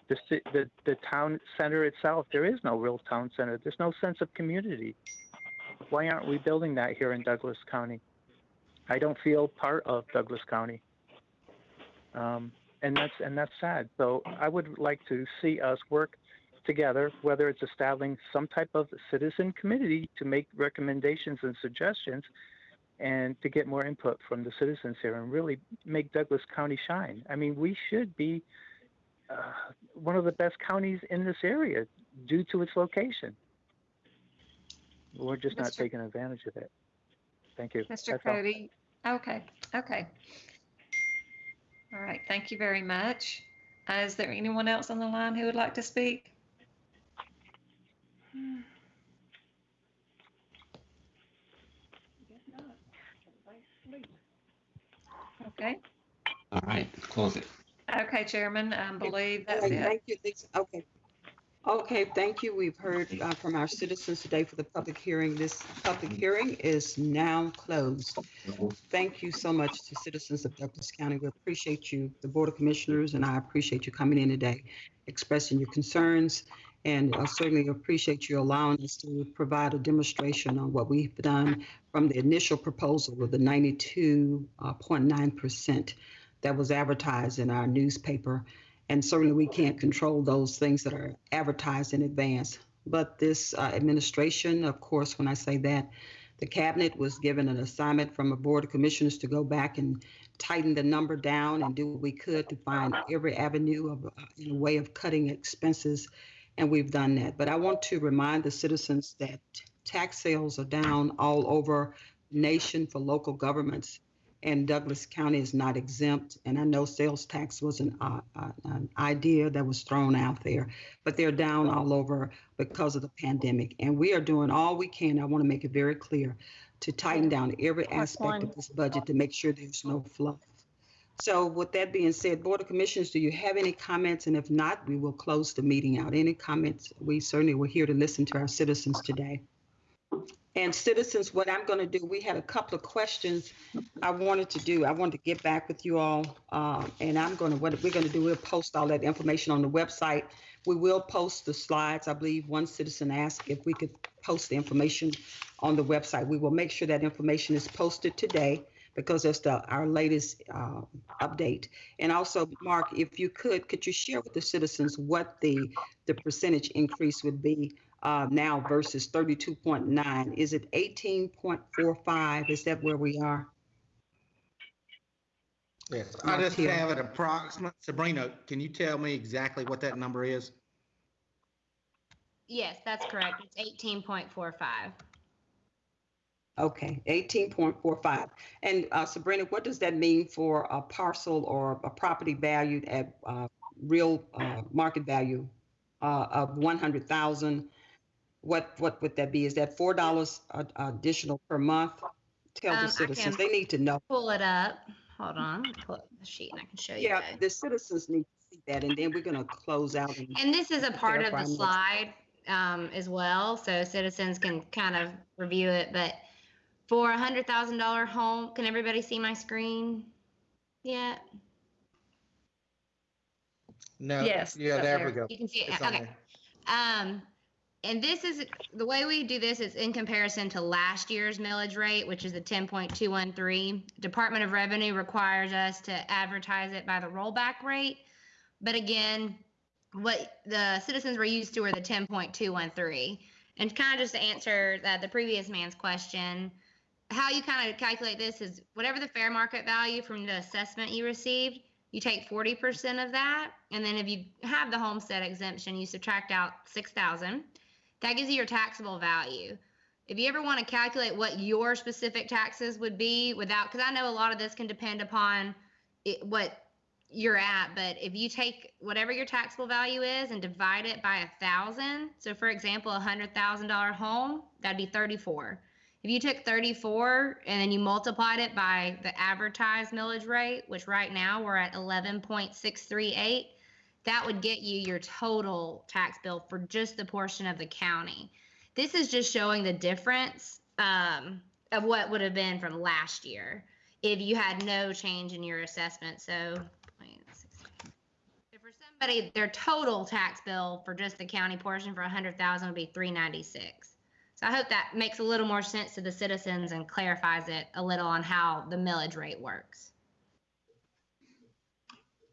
Speaker 22: The, the, the town center itself, there is no real town center. There's no sense of community. Why aren't we building that here in Douglas County? I don't feel part of Douglas County. Um, and that's, and that's sad. So I would like to see us work together, whether it's establishing some type of citizen committee to make recommendations and suggestions and to get more input from the citizens here and really make Douglas County shine. I mean, we should be uh, one of the best counties in this area due to its location. We're just not taking advantage of it. Thank you.
Speaker 9: Mr.
Speaker 22: That's all.
Speaker 9: Cody, okay, okay. All right, thank you very much. Uh, Is there anyone else on the line who would like to speak? Okay,
Speaker 10: All right, close it.
Speaker 9: okay, Chairman, I believe that's
Speaker 1: Okay,
Speaker 9: it.
Speaker 1: Thank you, Lisa. Okay. Okay, thank you. We've heard uh, from our citizens today for the public hearing. This public hearing is now closed. Thank you so much to citizens of Douglas County. We appreciate you, the Board of Commissioners, and I appreciate you coming in today, expressing your concerns, and I certainly appreciate you allowing us to provide a demonstration on what we've done from the initial proposal of the 92.9% that was advertised in our newspaper. And certainly we can't control those things that are advertised in advance. But this uh, administration, of course, when I say that, the cabinet was given an assignment from a board of commissioners to go back and tighten the number down and do what we could to find every avenue of, uh, in a way of cutting expenses. And we've done that. But I want to remind the citizens that tax sales are down all over the nation for local governments and Douglas County is not exempt. And I know sales tax was an, uh, uh, an idea that was thrown out there, but they're down all over because of the pandemic. And we are doing all we can. I want to make it very clear to tighten down every aspect of this budget to make sure there's no fluff. So with that being said, Board of Commissioners, do you have any comments? And if not, we will close the meeting out. Any comments? We certainly were here to listen to our citizens today. And citizens, what I'm going to do, we had a couple of questions I wanted to do. I wanted to get back with you all. um, And I'm going to, what we're going to do, we'll post all that information on the website. We will post the slides. I believe one citizen asked if we could post the information on the website. We will make sure that information is posted today because that's the, our latest uh, update. And also, Mark, if you could, could you share with the citizens what the, the percentage increase would be uh, now versus 32.9? Is it 18.45? Is that where we are?
Speaker 7: Yes, I just have an approximate. Sabrina, can you tell me exactly what that number is?
Speaker 5: Yes, that's correct. It's 18.45.
Speaker 1: Okay, 18.45. And uh, Sabrina, what does that mean for a parcel or a property valued at uh, real uh, market value uh, of 100,000? What, what would that be? Is that $4 additional per month? Tell
Speaker 5: Um,
Speaker 1: the citizens, they need to know.
Speaker 5: Pull it up. Hold on. Pull up the sheet and I can show you.
Speaker 1: Yeah,
Speaker 5: guys.
Speaker 1: the citizens need to see that, and then we're going to close out. and
Speaker 5: And this is a part of the slide um, as well, so citizens can kind of review it. But for a hundred thousand dollar home, can everybody see my screen? Yeah.
Speaker 7: No.
Speaker 5: Yes,
Speaker 7: Yeah, there
Speaker 5: there.
Speaker 7: we go.
Speaker 5: You can see it.
Speaker 7: It's
Speaker 5: Okay. Um, and this is the way we do this is in comparison to last year's millage rate, which is the ten point two one three. Department of Revenue requires us to advertise it by the rollback rate. But again, what the citizens were used to are the ten point two one three. And kind of just to answer that the previous man's question, how you kind of calculate this is whatever the fair market value from the assessment you received, you take 40% of that. And then if you have the homestead exemption, you subtract out 6,000. That gives you your taxable value. If you ever want to calculate what your specific taxes would be without, because I know a lot of this can depend upon it, what you're at, but if you take whatever your taxable value is and divide it by a thousand, so for example, a hundred thousand dollar home, that'd be 34. If you took 34 and then you multiplied it by the advertised millage rate, which right now we're at 11.638, that would get you your total tax bill for just the portion of the county. This is just showing the difference um, of what would have been from last year if you had no change in your assessment. So, let's somebody, their total tax bill for just the county portion for hundred thousand would be three ninety-six. So I hope that makes a little more sense to the citizens and clarifies it a little on how the millage rate works.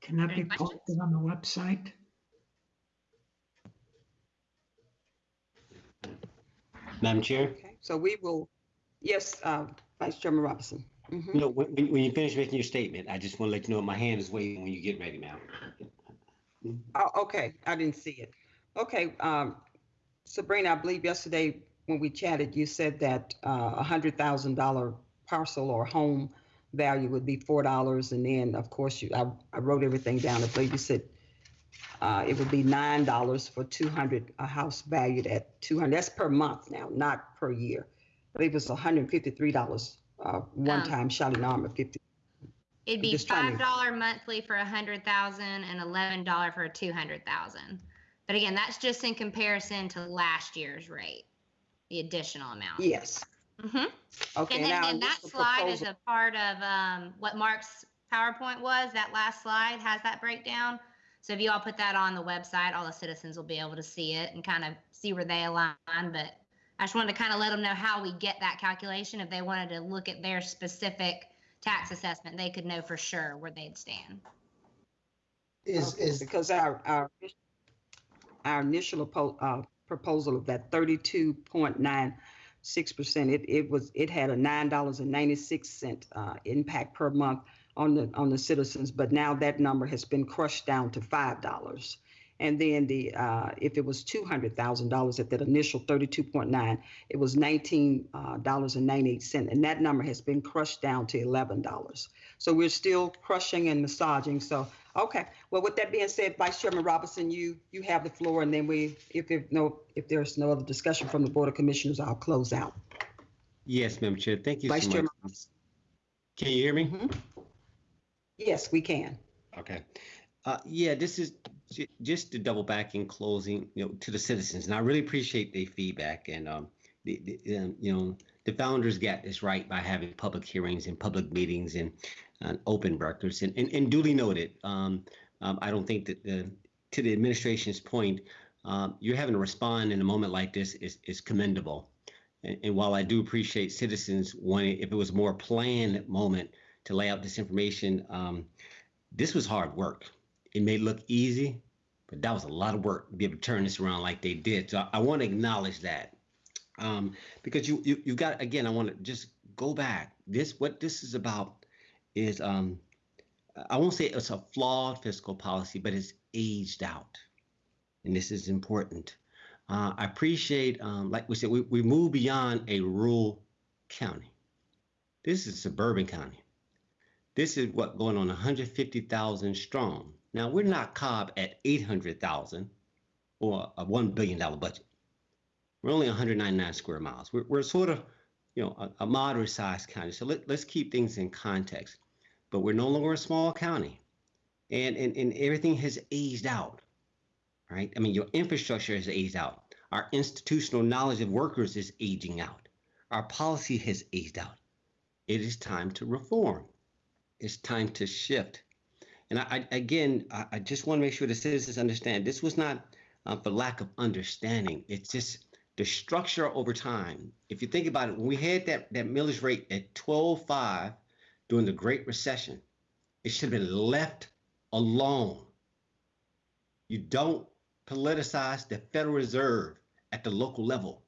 Speaker 13: Can that be
Speaker 5: questions?
Speaker 13: posted on the website?
Speaker 10: Madam Chair?
Speaker 1: Okay, so we will, yes, uh, Vice Chairman Robinson. Mhm.
Speaker 10: No, when, when when you finish making your statement, I just want to let you know my hand is waiting when you get ready, ma'am.
Speaker 1: Oh, okay, I didn't see it. Okay, um, Sabrina, I believe yesterday when we chatted, you said that uh, a hundred thousand dollar parcel or home value would be four dollars, and then, of course, you, I, I wrote everything down. I believe you said uh, it would be nine dollars for two hundred, a house valued at two hundred. That's per month now, not per year. I believe it's hundred and fifty-three dollars, uh, one time shot in arm at fifty.
Speaker 5: It'd be five dollar monthly for a hundred thousand and eleven dollar for two hundred thousand. But again, that's just in comparison to last year's rate, the additional amount.
Speaker 1: Yes.
Speaker 5: hmm
Speaker 1: Okay,
Speaker 5: And then,
Speaker 1: now
Speaker 5: and that
Speaker 1: this
Speaker 5: slide is a part of um, what Mark's PowerPoint was. That last slide has that breakdown. So if you all put that on the website, all the citizens will be able to see it and kind of see where they align. But I just wanted to kind of let them know how we get that calculation. If they wanted to look at their specific tax assessment, they could know for sure where they'd stand.
Speaker 14: Is,
Speaker 1: Okay,
Speaker 14: is,
Speaker 1: Because our, our, our initial uh, proposal of that thirty-two point nine six percent, it, it was, it had a nine dollars and ninety-six cent, uh, impact per month on the, on the citizens, but now that number has been crushed down to five dollars. And then the, uh, if it was two hundred thousand dollars at that initial thirty-two point nine, it was nineteen, uh, dollars and ninety-eight and that number has been crushed down to eleven dollars. So we're still crushing and massaging, so, okay. Well, with that being said, Vice Chairman Robinson, you, you have the floor, and then we, if there no, if there's no other discussion from the Board of Commissioners, I'll close out.
Speaker 10: Yes, Madam Chair, thank you
Speaker 1: Vice
Speaker 10: so much.
Speaker 1: Chairman.
Speaker 10: Can you hear me?
Speaker 1: Yes, we can.
Speaker 10: Okay. Uh, yeah, this is j- just to double back in closing, you know, to the citizens, and I really appreciate their feedback. And um, the, the um, you know, the founders got this right by having public hearings and public meetings and, and open records, and, and, and duly noted. Um, um, I don't think that the to the administration's point, um, you're having to respond in a moment like this is is commendable. And, and while I do appreciate citizens wanting, if it was a more planned moment to lay out this information, um, this was hard work. It may look easy, but that was a lot of work to be able to turn this around like they did. So I, I want to acknowledge that um, because you, you you got again. I want to just go back. This what this is about is um, I won't say it's a flawed fiscal policy, but it's aged out, and this is important. Uh, I appreciate, um, like we said, we, we move beyond a rural county. This is suburban county. This is what going on 150,000 strong. Now we're not Cobb at 800,000 or a one billion dollar budget. We're only 199 square miles. We're, we're sort of, you know, a, a moderate sized county. So let, let's keep things in context. But we're no longer a small county, and and, and everything has aged out. Right? I mean, your infrastructure has aged out. Our institutional knowledge of workers is aging out. Our policy has aged out. It is time to reform it's time to shift. And I, I again, I, I just want to make sure the citizens understand this was not uh, for lack of understanding. It's just the structure over time. If you think about it, when we had that that millage rate at 12.5 during the Great Recession, it should have been left alone. You don't politicize the Federal Reserve at the local level.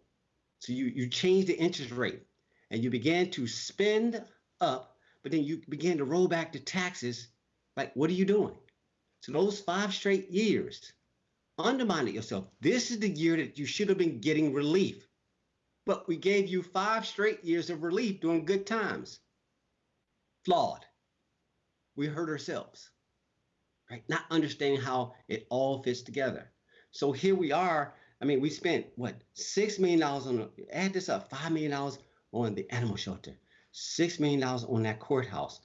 Speaker 10: So you you change the interest rate and you began to spend up but then you begin to roll back the taxes. Like, what are you doing? So those five straight years, undermine it yourself. This is the year that you should have been getting relief. But we gave you five straight years of relief during good times. Flawed. We hurt ourselves, right? Not understanding how it all fits together. So here we are. I mean, we spent what six million dollars on add this up, five million dollars on the animal shelter, $6 million on that courthouse,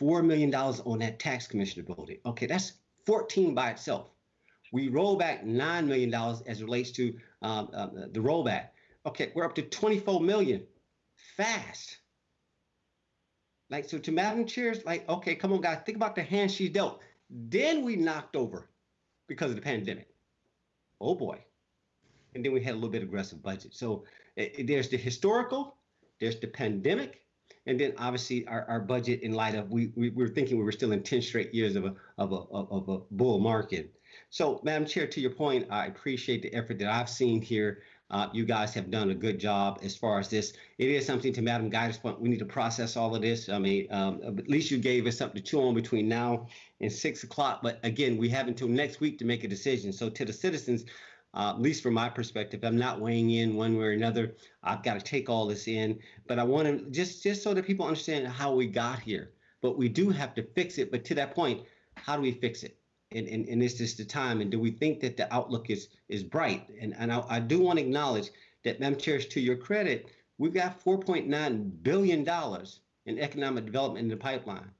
Speaker 10: $4 million on that tax commissioner building. Okay, that's 14 by itself. We roll back $9 million as relates to um, uh, the rollback. Okay, we're up to 24 million fast. Like, so to Madam Chair's, like, okay, come on, guys, think about the hand she dealt. Then we knocked over because of the pandemic. Oh boy. And then we had a little bit aggressive budget. So eh, eh, there's the historical, there's the pandemic, and then obviously our, our budget in light of we, we were thinking we were still in 10 straight years of a of a of a bull market. So, Madam Chair, to your point, I appreciate the effort that I've seen here. Uh, you guys have done a good job as far as this. It is something to Madam Guider's point. We need to process all of this. I mean, um, at least you gave us something to chew on between now and six o'clock. But again, we have until next week to make a decision. So to the citizens, uh, at least from my perspective, I'm not weighing in one way or another. I've got to take all this in, but I want to just just so that people understand how we got here. But we do have to fix it. But to that point, how do we fix it? And, and, and is this the time? And do we think that the outlook is is bright? And and I, I do want to acknowledge that, Madam Chair, to your credit, we've got 4.9 billion dollars in economic development in the pipeline.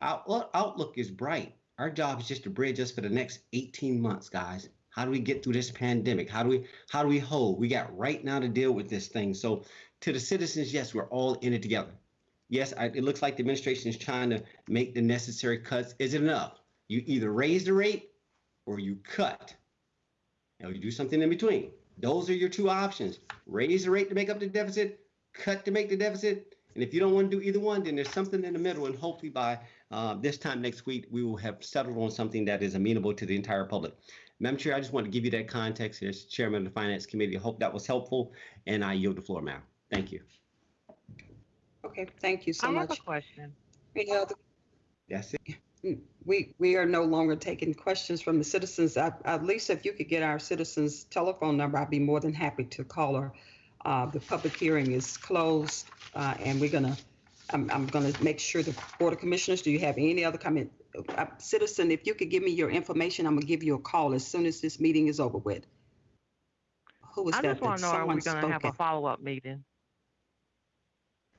Speaker 10: Our outlook is bright. Our job is just to bridge us for the next 18 months, guys. How do we get through this pandemic? How do we how do we hold? We got right now to deal with this thing. So to the citizens, yes, we're all in it together. Yes, I, it looks like the administration is trying to make the necessary cuts. Is it enough? You either raise the rate or you cut. Now you do something in between. Those are your two options. Raise the rate to make up the deficit, cut to make the deficit. And if you don't want to do either one, then there's something in the middle. And hopefully by uh, this time next week, we will have settled on something that is amenable to the entire public. Madam Chair, I just want to give you that context as Chairman of the Finance Committee. I hope that was helpful, and I yield the floor, ma'am. Thank you.
Speaker 1: Okay, thank you so
Speaker 23: I
Speaker 1: much.
Speaker 23: have a question.
Speaker 1: Any other
Speaker 10: That's it.
Speaker 1: We we are no longer taking questions from the citizens. At, at least if you could get our citizens' telephone number, I'd be more than happy to call her. Uh, the public hearing is closed, uh, and we're gonna. I'm, I'm gonna make sure the board of commissioners. Do you have any other comment, uh, citizen? If you could give me your information, I'm gonna give you a call as soon as this meeting is over with. Who was
Speaker 23: I
Speaker 1: that?
Speaker 23: just want to know, are we going to have a follow-up meeting?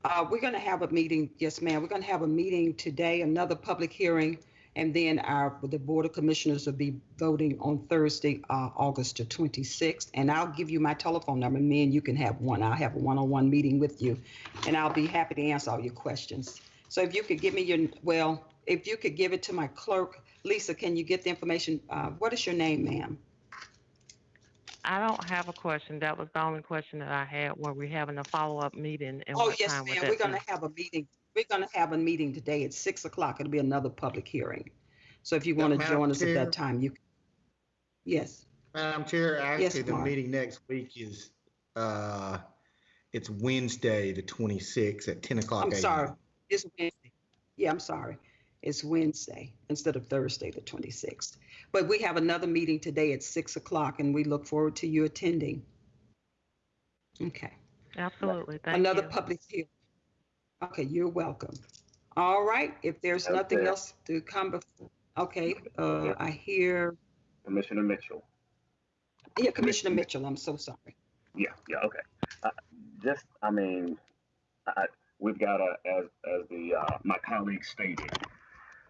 Speaker 1: Uh, we're going to have a meeting, yes, ma'am. We're going to have a meeting today, another public hearing, and then our, the Board of Commissioners will be voting on Thursday, uh, August the 26th. And I'll give you my telephone number, me and you can have one. I'll have a one-on-one meeting with you, and I'll be happy to answer all your questions. So if you could give me your, well, if you could give it to my clerk, Lisa, can you get the information? Uh, what is your name, ma'am?
Speaker 23: I don't have a question. That was the only question that I had. Were we having a follow-up meeting and
Speaker 1: Oh,
Speaker 23: what
Speaker 1: yes,
Speaker 23: time would
Speaker 1: ma'am. We're going
Speaker 23: be?
Speaker 1: to have a meeting. We're going to have a meeting today at six o'clock. It'll be another public hearing. So if you want to
Speaker 7: Madam
Speaker 1: join us at
Speaker 7: Chair.
Speaker 1: that time, you, yes.
Speaker 7: Madam Chair, actually, the
Speaker 1: Mark.
Speaker 7: meeting next week is, uh, it's Wednesday, the 26th at 10 o'clock.
Speaker 1: I'm
Speaker 7: a.m.
Speaker 1: sorry. It's Wednesday. Yeah, I'm sorry. It's Wednesday instead of Thursday, the 26th. But we have another meeting today at six o'clock and we look forward to you attending. Okay.
Speaker 23: Absolutely. Thank
Speaker 1: Another
Speaker 23: you.
Speaker 1: public hearing. Okay, you're welcome. All right, if there's nothing
Speaker 24: Okay.
Speaker 1: else to come before, okay, uh, I hear,
Speaker 24: Commissioner Mitchell.
Speaker 1: yeah, Commissioner Mitchell, I'm so sorry.
Speaker 24: Yeah, yeah, okay. Uh, just, I mean, I, we've got to, as as the uh, my colleague stated,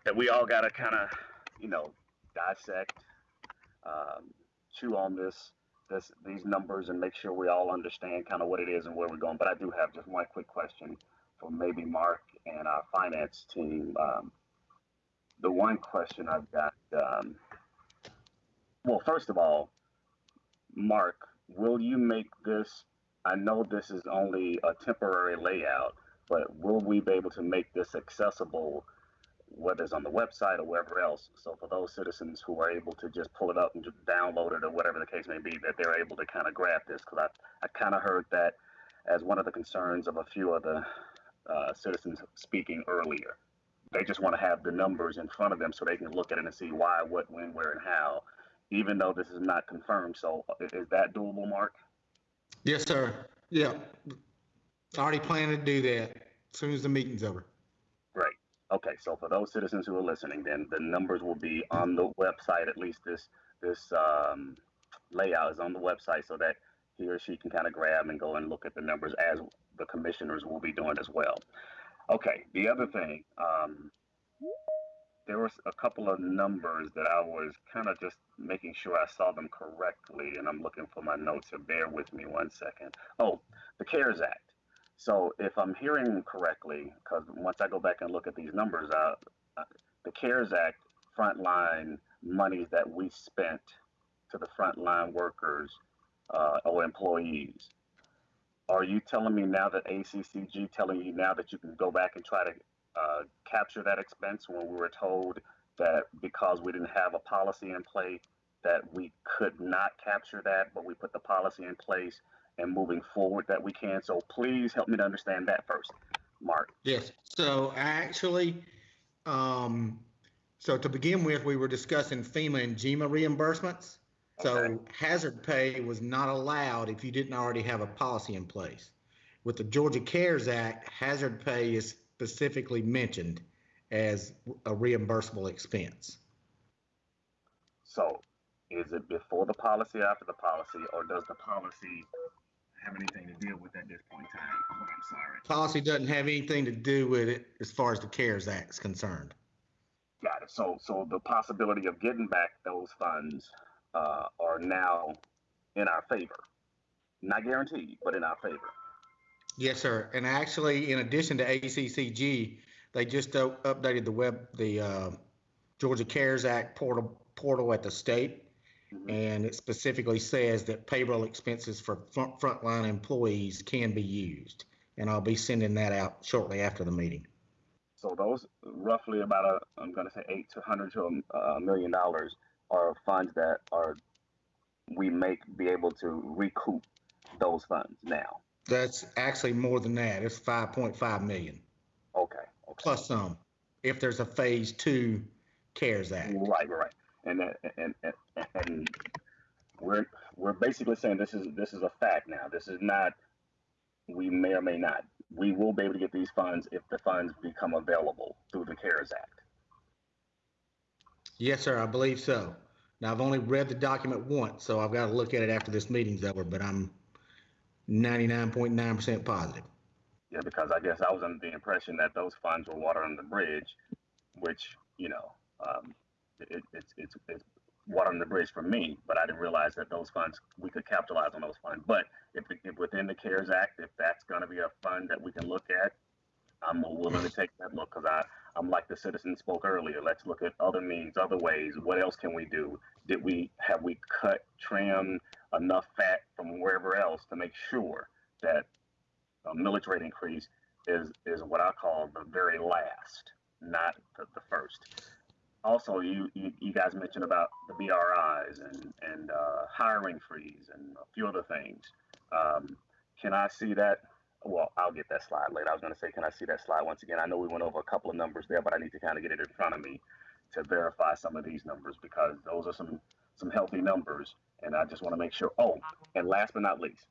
Speaker 24: that we all got to kind of, you know, dissect, um, chew on this, this these numbers, and make sure we all understand kind of what it is and where we're going. But I do have just one quick question for maybe Mark and our finance team. Um, the one question I've got, um, well, first of all, Mark, will you make this? I know this is only a temporary layout, but will we be able to make this accessible, whether it's on the website or wherever else? So for those citizens who are able to just pull it up and just download it or whatever the case may be, that they're able to kind of grab this, because I, I kind of heard that as one of the concerns of a few of the uh, citizens speaking earlier. They just want to have the numbers in front of them so they can look at it and see why, what, when, where, and how, even though this is not confirmed. So is that doable, Mark?
Speaker 7: Yes, sir. Yeah. Already planning to do that as soon as the meeting's over.
Speaker 24: Okay, so for those citizens who are listening, then the numbers will be on the website. At least this this um, layout is on the website, so that he or she can kind of grab and go and look at the numbers as the commissioners will be doing as well. Okay. The other thing, um, there was a couple of numbers that I was kind of just making sure I saw them correctly, and I'm looking for my notes. So bear with me one second. Oh, the CARES Act. So if I'm hearing correctly, because once I go back and look at these numbers, uh, uh, the CARES Act frontline monies that we spent to the frontline workers uh, or employees. Are you telling me now that ACCG telling you now that you can go back and try to uh, capture that expense when we were told that because we didn't have a policy in place that we could not capture that, but we put the policy in place and moving forward that we can. So please help me to understand that first, Mark.
Speaker 7: Yes, so actually, um, so to begin with, we were discussing FEMA and GEMA reimbursements. So hazard pay was not allowed if you didn't already have a policy in place. With the Georgia CARES Act, hazard pay is specifically mentioned as a reimbursable expense.
Speaker 24: So is it before the policy, after the policy, or does the policy have anything to deal with at this point in time? Oh, I'm sorry.
Speaker 7: Policy doesn't have anything to do with it as far as the CARES Act is concerned.
Speaker 24: Got it. So, so the possibility of getting back those funds uh, are now in our favor. Not guaranteed, but in our favor.
Speaker 7: Yes, sir. And actually, in addition to ACCG, they just o- updated the web, the uh, Georgia CARES Act portal, portal at the state. Mm-hmm. And it specifically says that payroll expenses for front, frontline employees can be used. And I'll be sending that out shortly after the meeting.
Speaker 24: So those roughly about a, I'm going to say eight to hundred to a, a million dollars are funds that are we may be able to recoup those funds now.
Speaker 7: That's actually more than that. It's 5.5 million.
Speaker 24: Okay.
Speaker 7: Plus some, if there's a phase two CARES Act.
Speaker 24: Right, right. And and and, and we're we're basically saying this is this is a fact now. This is not we may or may not. We will be able to get these funds if the funds become available through the CARES Act.
Speaker 7: Yes, sir, I believe so. Now, I've only read the document once, so I've got to look at it after this meeting's over, but I'm 99.9% positive.
Speaker 24: Yeah, because I guess I was under the impression that those funds were water under the bridge, which you know, um, it, it's it's it's water under the bridge for me. But I didn't realize that those funds we could capitalize on those funds. But if, if within the CARES Act, if that's going to be a fund that we can look at, I'm willing to take that look because I I'm like the citizen spoke earlier. Let's look at other means, other ways. What else can we do? Did we have we cut, trimmed enough fat from wherever else to make sure that a rate increase is is what I call the very last, not the, the first. Also, you, you you guys mentioned about the BRIs and and uh, hiring freeze and a few other things. Um, can I see that? Well, I'll get that slide later. I was going to say, can I see that slide once again? I know we went over a couple of numbers there, but I need to kind of get it in front of me to verify some of these numbers because those are some some healthy numbers, and I just want to make sure. Oh, and last but not least,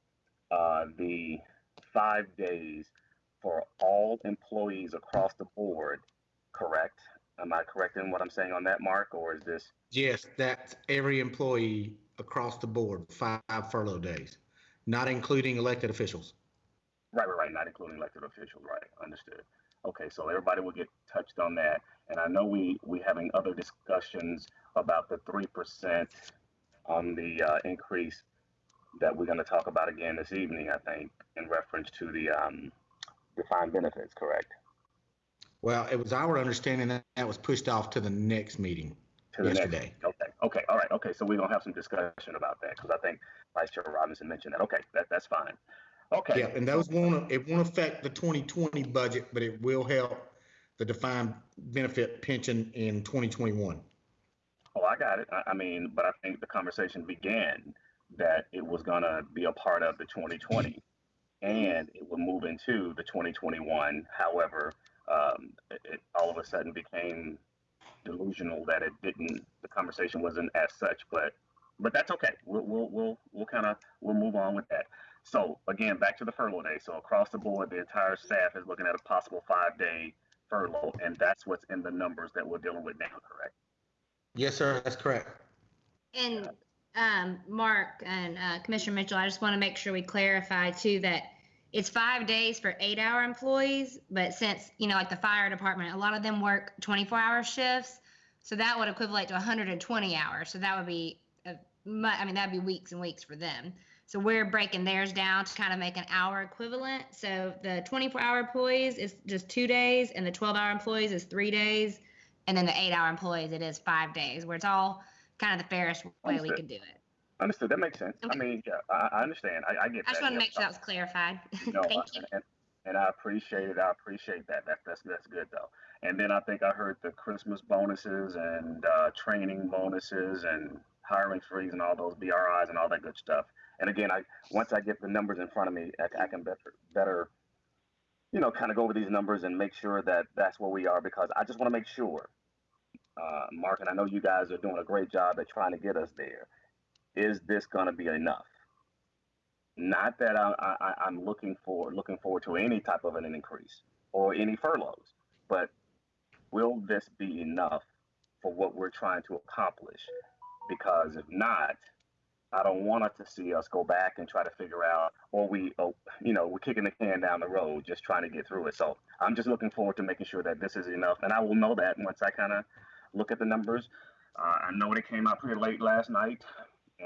Speaker 24: uh, the five days for all employees across the board, correct? Am I correct in what I'm saying on that, Mark, or is this?
Speaker 7: Yes, that's every employee across the board, five furlough days, not including elected officials.
Speaker 24: Right, right, right, not including elected officials, right, understood. Okay, so everybody will get touched on that. And I know we, we having other discussions about the three percent on the, uh, increase that we're gonna talk about again this evening, I think, in reference to the, um, defined benefits, correct?
Speaker 7: Well, it was our understanding that that was pushed off to the next meeting
Speaker 24: To the next-
Speaker 7: yesterday.
Speaker 24: Okay, okay, all right, okay, so we're gonna have some discussion about that, because I think Vice Chair Robinson mentioned that, okay, that, that's fine. Okay.
Speaker 7: Yeah, and those won't, it won't affect the 2020 budget, but it will help the defined benefit pension in 2021.
Speaker 24: Oh, I got it. I, I mean, but I think the conversation began that it was gonna be a part of the 2020, and it would move into the 2021. However, um, it, it all of a sudden became delusional that it didn't. The conversation wasn't as such, but but that's okay. We'll we'll we'll, we'll kind of we'll move on with that. So again, back to the furlough day. So across the board, the entire staff is looking at a possible five-day furlough, and that's what's in the numbers that we're dealing with now, correct?
Speaker 7: Yes, sir, that's correct.
Speaker 5: And um, Mark and uh, Commissioner Mitchell, I just want to make sure we clarify too that it's five days for eight hour employees, but since, you know, like the fire department, a lot of them work 24 hour shifts. So that would equivalent to 120 hours. So that would be, a, I mean, that'd be weeks and weeks for them. So we're breaking theirs down to kind of make an hour equivalent. So the 24 hour employees is just two days and the 12 hour employees is three days. And then the eight-hour employees, it is five days, where it's all kind of the fairest way we could do it.
Speaker 24: Understood. That makes sense. I mean, yeah, I, I understand. I, I get
Speaker 5: I just
Speaker 24: that.
Speaker 5: want to make sure that was clarified.
Speaker 24: No,
Speaker 5: Thank you.
Speaker 24: And, and I appreciate it. I appreciate that. That's that's that's good though. And then I think I heard the Christmas bonuses and uh, training bonuses and hiring freeze and all those BRIs and all that good stuff. And again, I once I get the numbers in front of me, I, I can better better, you know, kind of go over these numbers and make sure that that's where we are because I just want to make sure, uh, Mark, and I know you guys are doing a great job at trying to get us there. Is this going to be enough? Not that I, I'm looking for looking forward to any type of an increase or any furloughs, but will this be enough for what we're trying to accomplish? Because if not, I don't want us to see us go back and try to figure out, or we, oh, you know, we're kicking the can down the road, just trying to get through it. So I'm just looking forward to making sure that this is enough, and I will know that once I kind of look at the numbers. Uh, I know they came out pretty late last night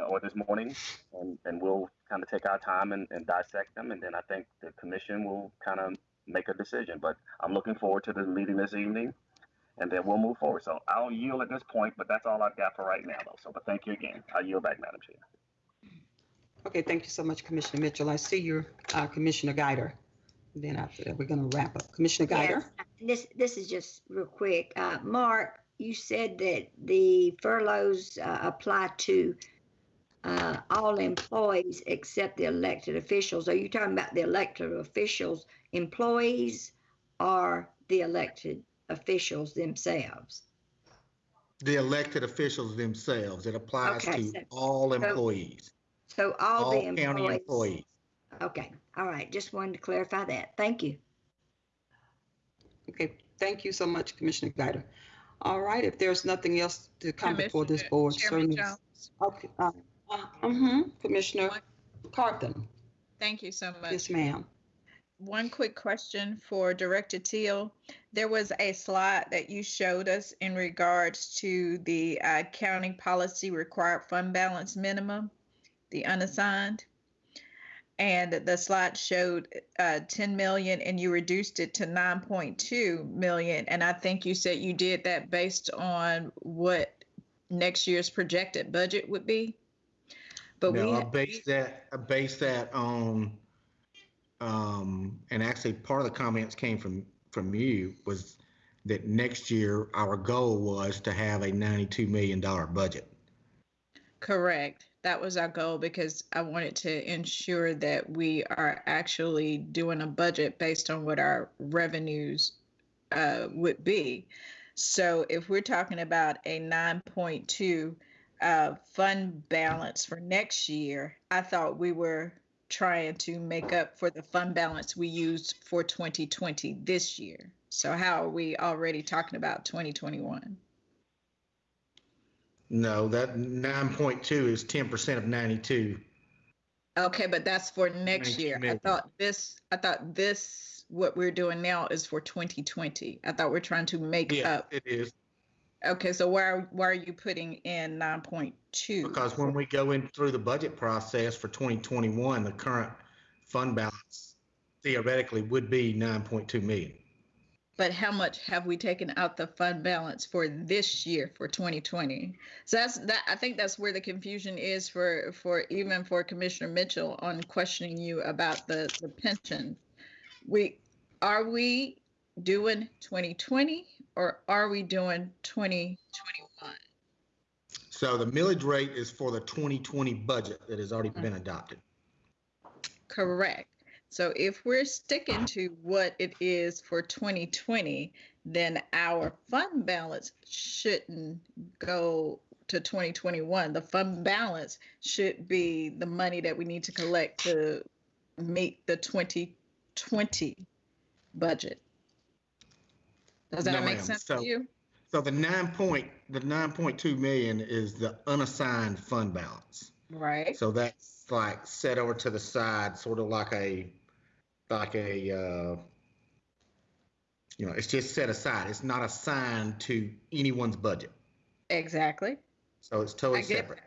Speaker 24: or this morning, and, and we'll kind of take our time and, and dissect them, and then I think the commission will kind of make a decision. But I'm looking forward to the meeting this evening, and then we'll move forward. So I'll yield at this point, but that's all I've got for right now, though. So, but thank you again. I yield back, Madam Chair.
Speaker 1: Okay, thank you so much, Commissioner Mitchell. I see you, uh, Commissioner Guider. Then after that, we're going to wrap up. Commissioner Guider?
Speaker 25: Yes, this, this is just real quick. Uh, Mark, you said that the furloughs, uh, apply to, uh, all employees except the elected officials. Are you talking about the elected officials, employees, or the elected officials themselves?
Speaker 7: The elected officials themselves, it applies
Speaker 25: Okay,
Speaker 7: to
Speaker 25: so-
Speaker 7: all
Speaker 25: so-
Speaker 7: employees,
Speaker 25: So all
Speaker 7: all
Speaker 25: the
Speaker 7: county
Speaker 25: employees?
Speaker 7: employees.
Speaker 25: Okay, all right, just wanted to clarify that. Thank you.
Speaker 1: Okay, thank you so much, Commissioner Guider. All right, if there's nothing else to come before this board,
Speaker 26: Chairman
Speaker 1: certainly.
Speaker 26: Jones.
Speaker 1: Okay, uh, mhm, Commissioner Carthan.
Speaker 26: Thank you so much.
Speaker 1: Yes, ma'am.
Speaker 26: One quick question for Director Teal. There was a slide that you showed us in regards to the uh, county policy required fund balance minimum, the unassigned. And the slide showed uh, 10 million and you reduced it to 9.2 million. And I think you said you did that based on what next year's projected budget would be. But we,
Speaker 7: No, I
Speaker 26: ha-
Speaker 7: base that, I base that on, um, and actually part of the comments came from, from you was that next year, our goal was to have a ninety-two million dollar budget.
Speaker 26: Correct. That was our goal because I wanted to ensure that we are actually doing a budget based on what our revenues uh, would be. So if we're talking about a 9.2 uh, fund balance for next year, I thought we were trying to make up for the fund balance we used for 2020 this year. So how are we already talking about 2021?
Speaker 7: No, that nine point two is ten percent of ninety-two.
Speaker 26: Okay, but that's for next
Speaker 7: 92
Speaker 26: year. I thought this, I thought this, what we're doing now is for 2020. I thought we're trying to make
Speaker 7: Yeah,
Speaker 26: up.
Speaker 7: it is.
Speaker 26: Okay, so why, are- why are you putting in 9.2?
Speaker 7: Because when we go in through the budget process for 2021, the current fund balance theoretically would be 9.2 million.
Speaker 26: But how much have we taken out the fund balance for this year for 2020? So that's that. I think that's where the confusion is for for even for Commissioner Mitchell on questioning you about the the pension. We are we doing 2020 or are we doing 2021?
Speaker 7: So the millage rate is for the 2020 budget that has already been mm-hmm. adopted.
Speaker 26: Correct. So if we're sticking to what it is for 2020, then our fund balance shouldn't go to 2021. The fund balance should be the money that we need to collect to meet the 2020 budget. Does that
Speaker 7: No,
Speaker 26: make sense
Speaker 7: So-
Speaker 26: to you?
Speaker 7: So the nine point, the 9.2 million is the unassigned fund balance.
Speaker 26: Right.
Speaker 7: So that's like set over to the side, sort of like a, like a, uh, you know, it's just set aside. It's not assigned to anyone's budget.
Speaker 26: Exactly.
Speaker 7: So it's totally separate.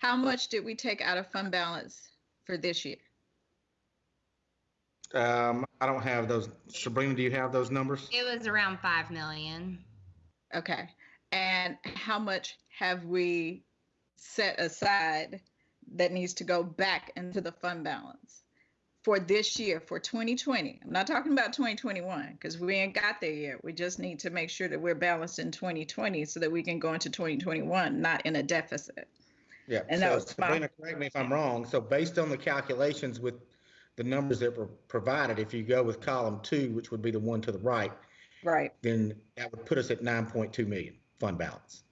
Speaker 26: How much did we take out of fund balance for this year?
Speaker 7: Um, I don't have those. Sabrina, do you have those numbers?
Speaker 5: It was around 5 million.
Speaker 26: Okay. And how much have we set aside that needs to go back into the fund balance for this year, for 2020? I'm not talking about 2021 because we ain't got there yet. We just need to make sure that we're balanced in 2020 so that we can go into 2021 not in a deficit.
Speaker 7: Yeah,
Speaker 26: And that
Speaker 7: so
Speaker 26: was my-
Speaker 7: Sabrina, correct me if I'm wrong. So based on the calculations with the numbers that were provided, if you go with column two, which would be the one to the right,
Speaker 26: Right.
Speaker 7: then that would put us at 9.2 million fund balance.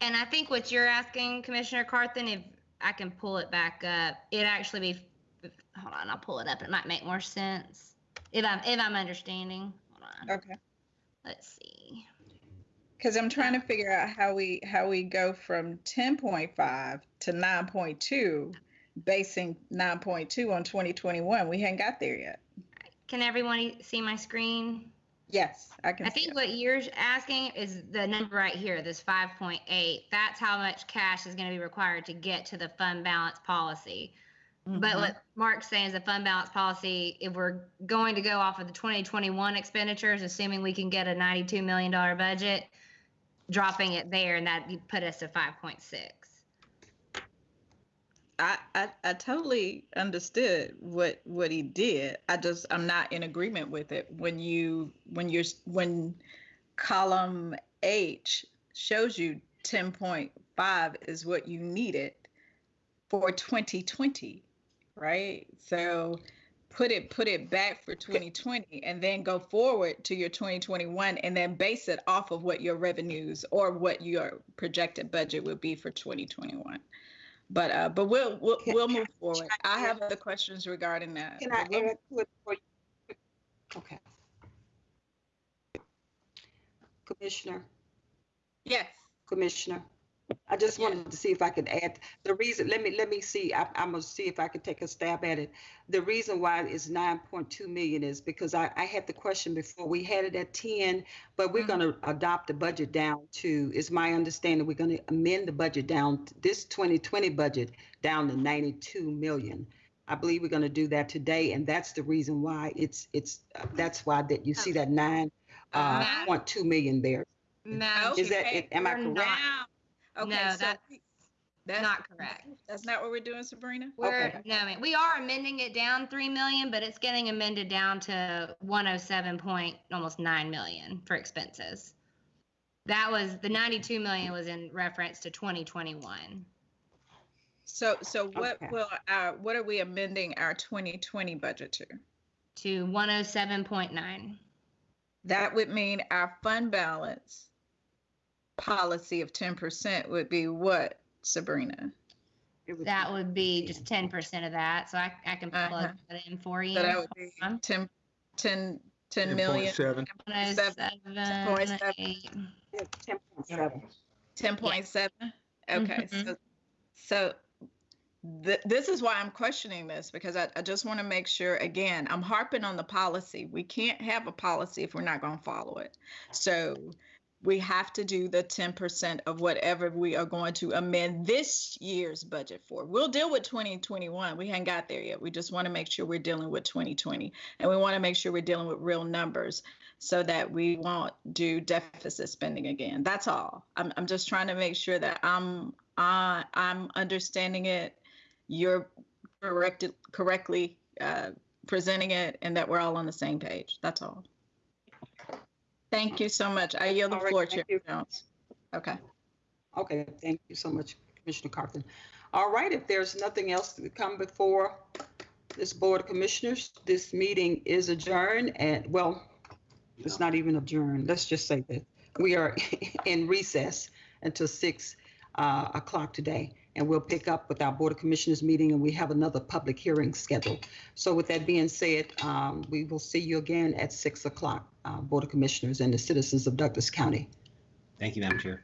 Speaker 5: And I think what you're asking, Commissioner Carthan, if I can pull it back up, it actually be, hold on, I'll pull it up. It might make more sense. If I'm, if I'm understanding. Hold on.
Speaker 26: Okay.
Speaker 5: Let's see.
Speaker 26: Because I'm trying to figure out how we how we go from 10.5 to 9.2, basing 9.2 on 2021. We hadn't got there yet.
Speaker 5: Can everyone see my screen?
Speaker 26: Yes, I can.
Speaker 5: I think what you're asking is the number right here, this 5.8. That's how much cash is going to be required to get to the fund balance policy. But
Speaker 26: Mhm.
Speaker 5: what Mark's saying is the fund balance policy, if we're going to go off of the 2021 expenditures, assuming we can get a $92 million budget, dropping it there, and that would put us to 5.6.
Speaker 26: I, I I totally understood what what he did. I just I'm not in agreement with it. When you when you're when column H shows you 10.5 is what you needed for 2020, right? So put it put it back for 2020 and then go forward to your 2021 and then base it off of what your revenues or what your projected budget would be for 2021. But uh, but we'll we'll, we'll move forward. I have other questions regarding that.
Speaker 1: Can I
Speaker 26: but we'll-
Speaker 1: add to it for you? Okay. Commissioner?
Speaker 26: Yes.
Speaker 1: Commissioner? I just wanted to see if I could add, the reason, let me, let me see, I, I'm gonna see if I could take a stab at it. The reason why it's nine point two million is because I, I had the question before, we had it at ten, but we're gonna adopt the budget down to, is my understanding, we're gonna amend the budget down, this twenty twenty budget down to ninety-two million. I believe we're gonna do that today, and that's the reason why it's, it's, uh, that's why that you see that nine, uh,
Speaker 5: Madam-
Speaker 1: point two million there.
Speaker 5: No,
Speaker 1: Is that, am I correct?
Speaker 5: not-
Speaker 26: Okay,
Speaker 5: No,
Speaker 26: so
Speaker 5: that's
Speaker 26: that's
Speaker 5: not correct.
Speaker 26: That's not what we're doing, Sabrina.
Speaker 5: We're, no, ma'am. we are amending it down 3 million, but it's getting amended down to 107 point, almost 9 million for expenses. That was, the 92 million was in reference to 2021.
Speaker 26: So so what
Speaker 5: Okay.
Speaker 26: will our what are we amending our 2020 budget to?
Speaker 5: To 107.9.
Speaker 26: That would mean our fund balance policy of 10% would be what, Sabrina?
Speaker 5: That would be just 10% of that, so I, I can plug
Speaker 26: Uh-huh.
Speaker 5: that in for you.
Speaker 26: So that would be 10, 10, 10 million.
Speaker 7: 10.7.
Speaker 26: 10.7.
Speaker 1: 10.7.
Speaker 26: 10.7? Okay, so, so th- this is why I'm questioning this because I, I just want to make sure, again, I'm harping on the policy. We can't have a policy if we're not going to follow it. So we have to do the 10% of whatever we are going to amend this year's budget for. We'll deal with 2021. We haven't got there yet. We just want to make sure we're dealing with 2020 and we want to make sure we're dealing with real numbers so that we won't do deficit spending again. That's all. I'm, I'm just trying to make sure that I'm I, I'm understanding it, you're corrected correctly uh, presenting it, and that we're all on the same page. That's all. Thank you so much. I yield the
Speaker 1: All right,
Speaker 26: floor,
Speaker 1: thank
Speaker 26: Chair Jones. Okay.
Speaker 1: Okay, thank you so much, Commissioner Carthan. All right, if there's nothing else to come before this Board of Commissioners, this meeting is adjourned and, well, it's not even adjourned. Let's just say that we are in recess until six uh, o'clock today. And we'll pick up with our Board of Commissioners meeting and we have another public hearing scheduled. So with that being said, um, we will see you again at six o'clock, uh, Board of Commissioners and the citizens of Douglas County.
Speaker 10: Thank you, Madam Chair.